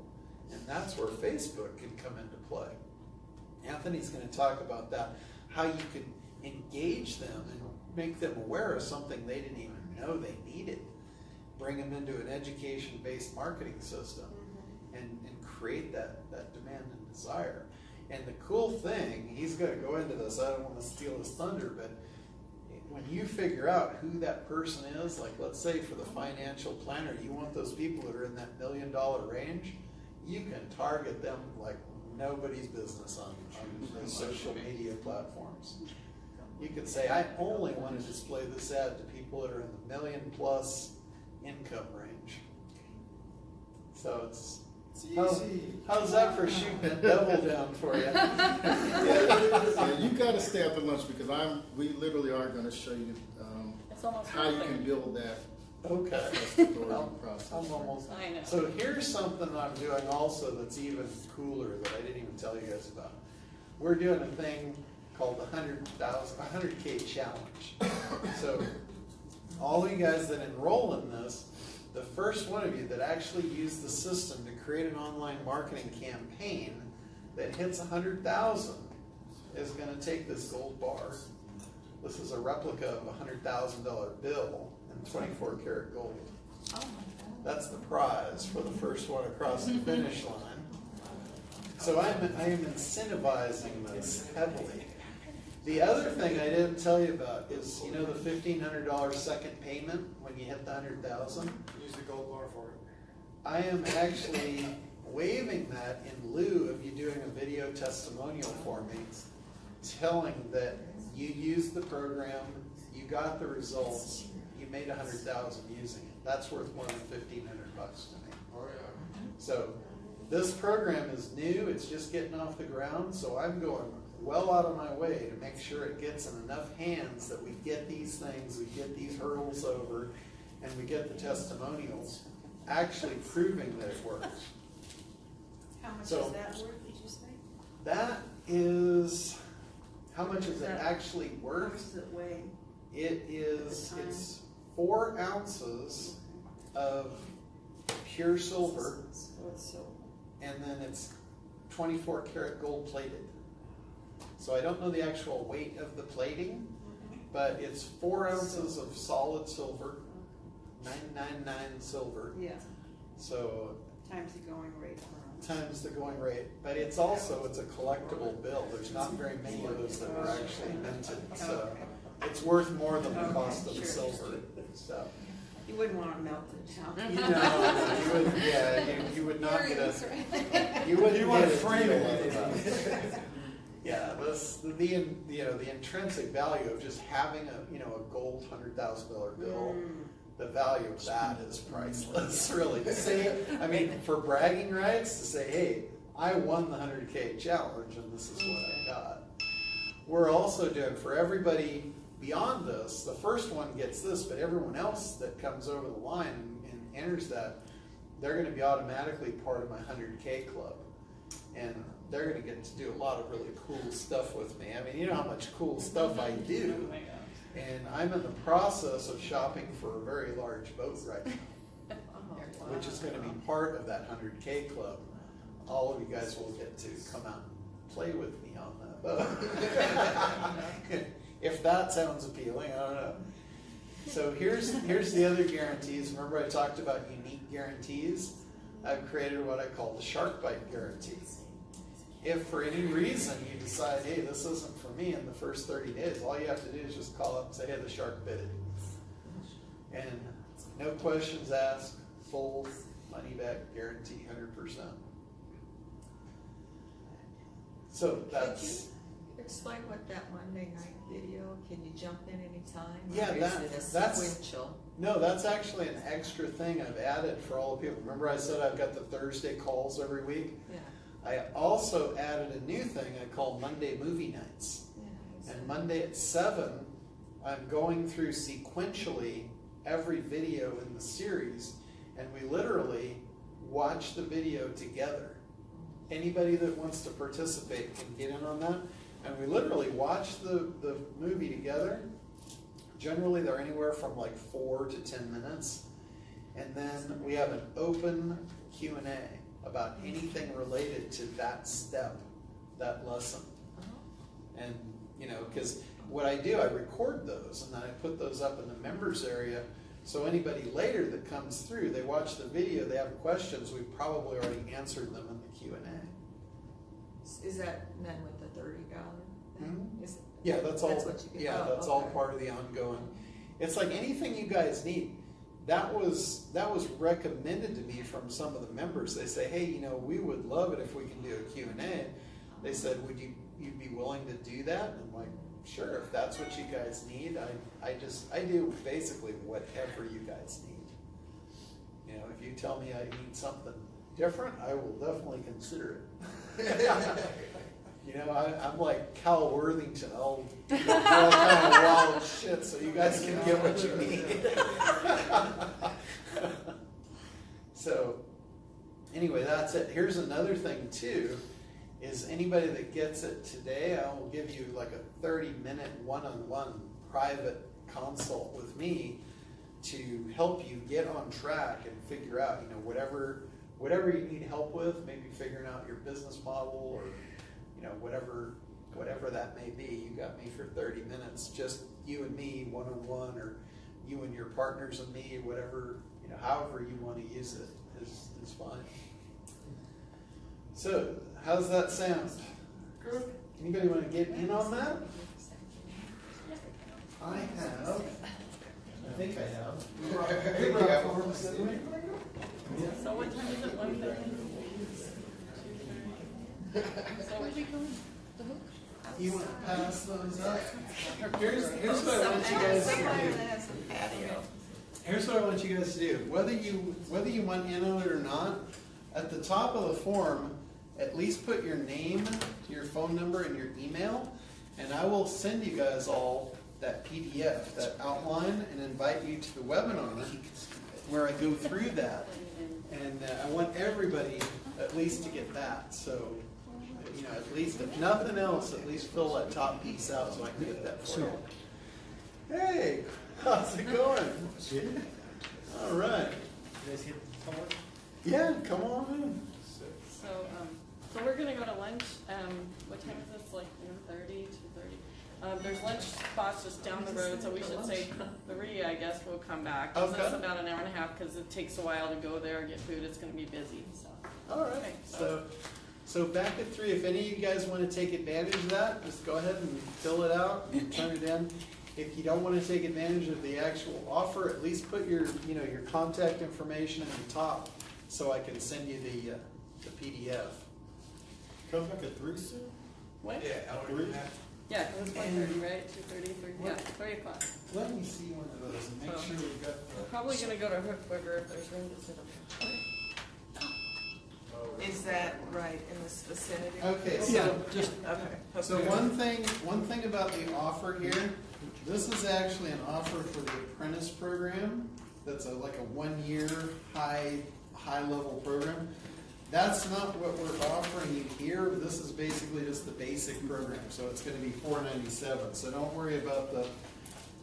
and that's where facebook can come into play anthony's going to talk about that how you can engage them and make them aware of something they didn't even know they needed bring them into an education based marketing system mm-hmm. and, and create that, that demand and desire. And the cool thing, he's going to go into this, I don't want to steal his thunder, but when you figure out who that person is, like let's say for the financial planner, you want those people that are in that million dollar range, you can target them like nobody's business on, on the mm-hmm. social media platforms. You could say, I only want to display this ad to people that are in the million plus income range. So it's, It's how- how's that for shooting double down for you? Yeah, you gotta stay up after lunch because I'm, we literally are gonna show you, um, how you can build that Okay. Well, process. I'm almost I know. So here's something I'm doing also that's even cooler that I didn't even tell you guys about. We're doing a thing called the hundred thousand, hundred 100K challenge. So all of you guys that enroll in this, the first one of you that actually use the system to create an online marketing campaign that hits a hundred thousand is gonna take this gold bar. This is a replica of a hundred thousand dollar bill in twenty-four karat gold. Oh That's the prize for the first one across the finish line. So I'm, I am incentivizing this heavily. The other thing I didn't tell you about is, you know, the fifteen hundred dollar second payment when you hit the hundred thousand? Use the gold bar for it. I am actually waiving that in lieu of you doing a video testimonial for me, telling that you used the program, you got the results, you made a hundred thousand using it. That's worth more than fifteen hundred bucks to me. Oh, yeah. So this program is new, it's just getting off the ground, so I'm going well out of my way to make sure it gets in enough hands that we get these things, we get these hurdles over, and we get the testimonials actually proving that it works. How much So- is that worth, did you say? That is, how much is Is it that- actually How worth? does it weigh? It is, At the time? it's four ounces of pure silver, So it's silver. and then it's twenty-four karat gold plated. So I don't know the actual weight of the plating, but it's four ounces of solid silver, nine nine nine silver. Yeah, So times the going rate times the going rate, but it's also, it's a collectible bill. There's not very many of those that were actually minted, oh, so it's worth more than the cost of the silver, so. You wouldn't want to melt it melted down. You know, you would, yeah, you, you would not get a, right? you wouldn't You wanna get a frame deal it. Out of that. Yeah, this, the, the, in- you know, the intrinsic value of just having a, you know, a gold hundred thousand dollar bill, Mm. the value of that is priceless, really. To say, I mean, for bragging rights, to say, hey, I won the hundred K challenge and this is what I got. We're also doing, for everybody beyond this, the first one gets this, but everyone else that comes over the line and, and enters that, they're gonna be automatically part of my hundred K club. And they're gonna get to do a lot of really cool stuff with me. I mean, you know how much cool stuff I do. Oh. And I'm in the process of shopping for a very large boat right now, Oh, which is gonna be oh, part of that hundred K club. All of you guys will get to come out and play with me on that boat. If that sounds appealing, I don't know. So here's, here's the other guarantees. Remember I talked about unique guarantees? I've created what I call the shark bite guarantee. If for any reason you decide, hey, this isn't for me in the first 30 days, all you have to do is just call up and say, hey, the shark bit it. And no questions asked, full money back guarantee, 100%. So that's, Explain what that Monday night video, can you jump in anytime? Yeah, that- Is it a that's- sequential? no, that's actually an extra thing I've added for all the people. Remember I said I've got the Thursday calls every week? Yeah, I also added a new thing I call Monday movie nights. And Monday at seven, I'm going through sequentially every video in the series, and we literally watch the video together. Anybody that wants to participate can get in on that, and we literally watch the, the movie together. Generally, they're anywhere from like four to ten minutes, and then we have an open Q and A about anything related to that step, that lesson. And, you know, because what I do, I record those and then I put those up in the members area. So anybody later that comes through, they watch the video, they have questions, we've probably already answered them in the Q and A. Is that then with the thirty dollar? Mhm. Is, Yeah, that's all, That's yeah, oh, that's all part of the ongoing. It's like anything you guys need. That was that was recommended to me from some of the members. They say, hey, you know, we would love it if we can do a Q and A. They said, would you you'd be willing to do that? And I'm like, sure, if that's what you guys need. I I just I do basically whatever you guys need. You know, if you tell me I need something different, I will definitely consider it. You know, I, I'm like Cal Worthington. I'll all kind of wild shit so you guys can get what you need. so, anyway, that's it. Here's another thing too: is anybody that gets it today, I will give you like a 30 minute one-on-one private consult with me to help you get on track and figure out, you know, whatever whatever you need help with, maybe figuring out your business model or know, whatever, whatever that may be, you got me for thirty minutes, just you and me, one-on-one, or you and your partners and me, whatever, you know, however you wanna use it is, is fine. So, how's that sound? Good. Anybody wanna get in on that? I have, I think I have. We brought forms, didn't we? So what time is it, one thirty? You wanna pass those up? Here's, here's what I want you guys to do. Here's what I want you guys to do. Whether you whether you want in on it or not, at the top of the form, at least put your name, your phone number, and your email, and I will send you guys all that PDF, that outline, and invite you to the webinar where I go through that. And uh, I want everybody at least to get that. So, you know, at least if nothing else, at least fill that top piece out so I can get that for you. Hey, how's it going? All right. Yeah, come on in. So, um, so we're gonna go to lunch, um, what time is this, like one thirty, two thirty? Um, there's lunch spots just down the road, so we should say three, I guess, we'll come back. So Okay. it's about an hour and a half, cause it takes a while to go there, and get food, it's gonna be busy, so. All right. Okay, So, so back at three, if any of you guys want to take advantage of that, just go ahead and fill it out and turn it in. If you don't want to take advantage of the actual offer, at least put your, you know, your contact information at the top so I can send you the, uh, the PDF. Come back at three soon? When? Three? Yeah, cause it's one thirty, right, two thirty, three, yeah, What? three o'clock. Let me see one of those and make Oh. sure we've got We're probably gonna go to Hook Burger if there's room to sit up. Is that right in this vicinity? Okay, Yeah, so, just, Okay. so one thing, one thing about the offer here, this is actually an offer for the apprentice program. That's a, like a one-year, high, high-level program. That's not what we're offering you here. This is basically just the basic program, so it's gonna be four ninety-seven. So don't worry about the,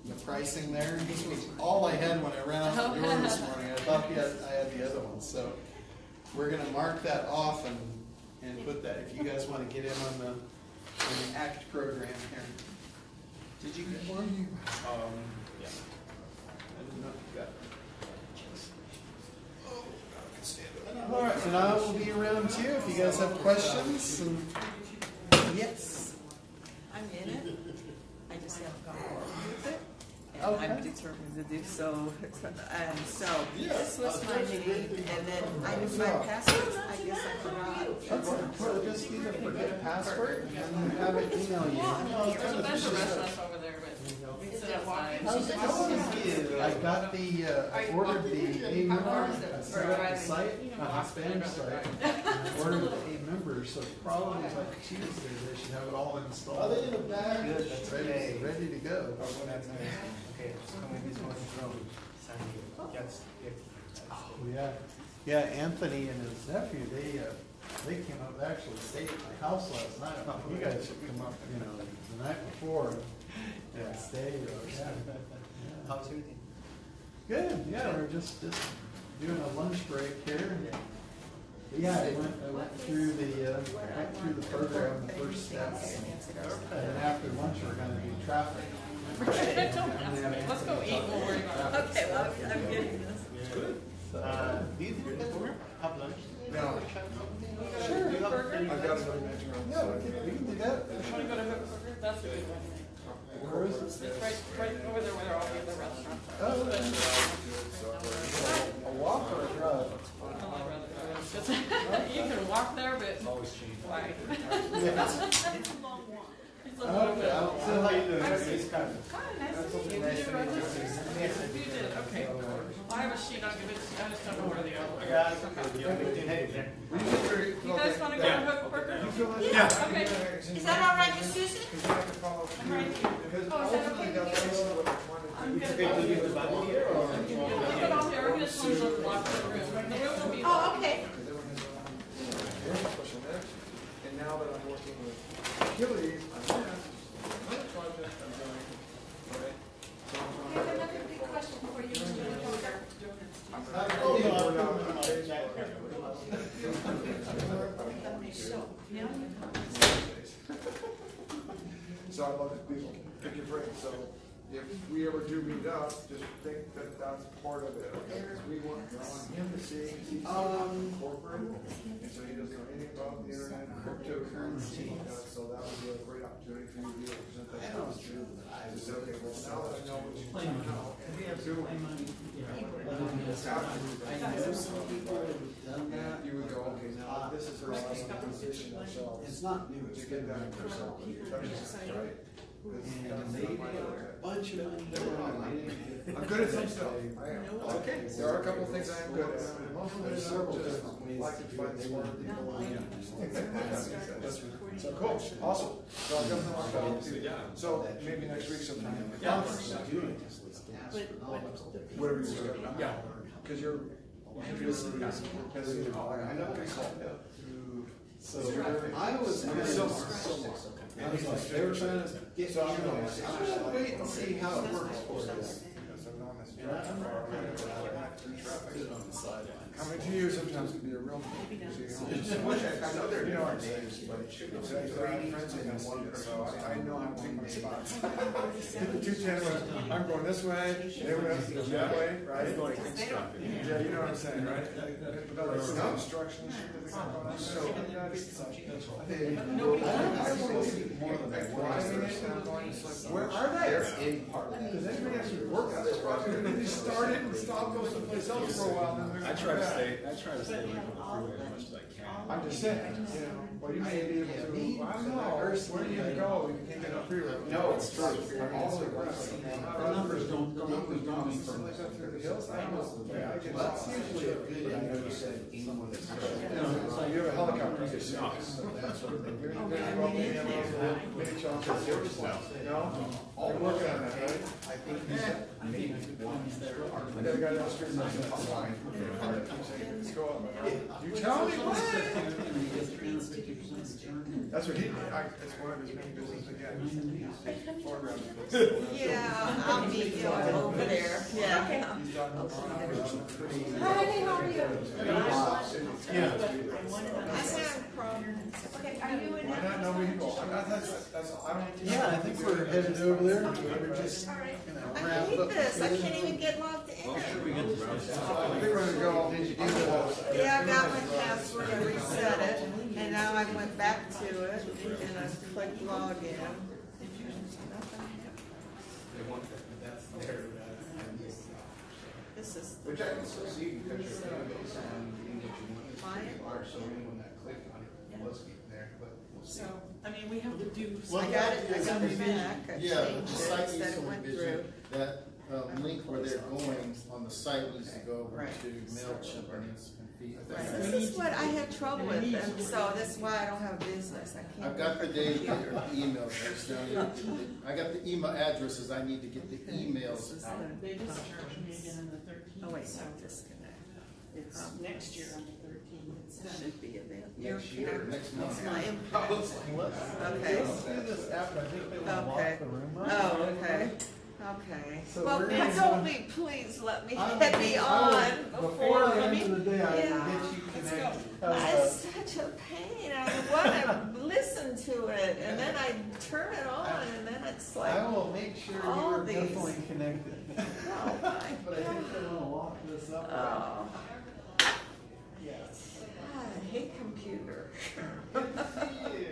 the pricing there. This was all I had when I ran out the door this morning. I thought had, I had the other one, so we're gonna mark that off and, and put that, if you guys wanna get in on the, on the ACT program here. Did you get one? Um, yeah. I did not get it. All right, and I will be around too if you guys have questions and, yes. I'm in it. I just haven't gone forward with it. And Okay. I'm determined to do so. And so this was my name and then I knew my password, I guess I forgot. Okay, well, just either forget password and have it email you. there's a bunch of restaurants over there, but we can sit outside. How's it going? I got the, uh, I ordered the aMember, I set up the site, uh, the Spanish site. Ordered the aMember, so probably like Tuesday, they should have it all installed. Are they in the back? Good, that's ready, ready to go. Okay, so come with this one from San Diego. Yes, yes. Oh, yeah, yeah, Anthony and his nephew, they, uh, they came up, they actually stayed at my house last night. You guys should come up, you know, the night before and stay, or, yeah. Yeah. How's everything? Good, yeah, we're just, just doing a lunch break here. Yeah, I went, I went through the, uh, went through the program, the first steps. And then after lunch, we're gonna do traffic. Let's go eat. We'll. Okay, well, I'm, I'm getting this. It's good. Uh, these have lunch? No. Sure. Do you have burger? I've got. Yeah, we can, we can do that. You want to go to Hook that's a good one. Where is this? It's right, right over there where they're all the restaurants. Oh. A walk or a drive? you can walk there, but. It's always long Why? How you doing? Susan. kind of- nice to meet you. Did you I did, okay. Well, I have a sheet, I'll give it to you, I just don't know where they are. Yeah, it's okay. You don't need to- guys go to Hook Burger? Yeah. Okay. Is that all right, Miss Susan? I'm right here. Oh, is that okay? I I'm good. Okay, do you the here it Oh, okay. And now that I'm working with So for you, I love pick your brain, so if we ever do meet up, just think that that's part of it, we want, I him to Um, corporate, so he doesn't know anything about the internet, cryptocurrency, uh, so that would be a great opportunity for you to be able to present that to us too. To say, okay, well, now that I know what you want to know, and we have to, I know some people that have done that. you would go, okay, now this is how I want to position ourselves. It's not new, To get been that done for yourself, several years. right? That's- And that's they my made look at a bunch of money. I'm good at some stuff. I am. Okay. There are a couple of things I am good at. and Most of it is I'm just like to find smart people. So cool, awesome. So I'll definitely want to follow up too. So maybe next week sometime. Yeah. Whatever you schedule. Yeah. Because you're, you're busy, busy. I know consultant. So I was, I'm kind a of- silver. I was like, they were trying to get, So you I'm know, gonna- I'm gonna wait and see how it works for us. Because I'm on this And I don't know, traffic. I'm gonna put it on the sidelines. Coming to you sometimes can be a real. I know they're, you know, our names, but it's, I have friends in this, so I, I know how to pick my spots. Hit the two ten, I'm going this way, everyone else is going that way, right? Yeah, you know what I'm saying, right? But like some instruction shit that we got going on, so that's, I think. I want to see more than that. Driving it and I'm going, it's where are they? Does anybody actually work on this project? They just start it and stop, go someplace else for a while, and then they're. I try to stay, I try to stay away from the freeway as much as I can. I'm just saying, you know, well, you may be able to, I don't know, where do you go, if you can't get a freeway? No, it's true. All the rest. The numbers don't, the numbers don't mean for Something like that through the hills, I don't know. Yeah, I get Well, that's usually a good indication. So you have a helicopter, you get six. You're in the big rock, you have a little mini chocolate, you know? You're working on that, right? I think he's, I I. You tell me what? That's what he, I, it's one of his main business again. Yeah, I'll meet you over there, yeah. Hi, how are you? Yeah. I have problems. Okay, are you in? Know. Yeah, I think we're headed over there. We're just right. gonna wrap up. This, I can't even get logged in. Oh, I think we're gonna go. Did you do that? Yeah, I got my password, I reset it, and now I went back to it, and I clicked login. This is Which I can still see because you're database and you can get your money. Client? Are, so when that click on it was getting there, but we'll see. So, I mean, we have to do. Well, I got it, I got it back, I Yeah, changed the it, site said needs it some went through. revision. That, uh, link where they're going on the site needs to go over Right. to MailChimp and it's confused. Right, This is what I have trouble with, and so that's why I don't have a business, I can't. I've got the date, or the emails, I just don't need- I got the email addresses, I need to get the emails is out. the- They just charged me again on the thirteenth. Oh, wait, no, disconnect. It's next year on the thirteenth. It should be a bit. Next year, next month. It's my impact. Okay. Okay. Oh, okay, okay. So Well, we're gonna- please only, please let me I get me will- on Before before. the end of the day, I will Yeah. get you connected. It's such a pain, I wanna listen to it, and then I turn it on, and then it's like, I will make sure all you're these- definitely connected. oh my But I think God. I'm gonna lock this up. Oh, Yes. I hate computer. Good to see you. Yeah,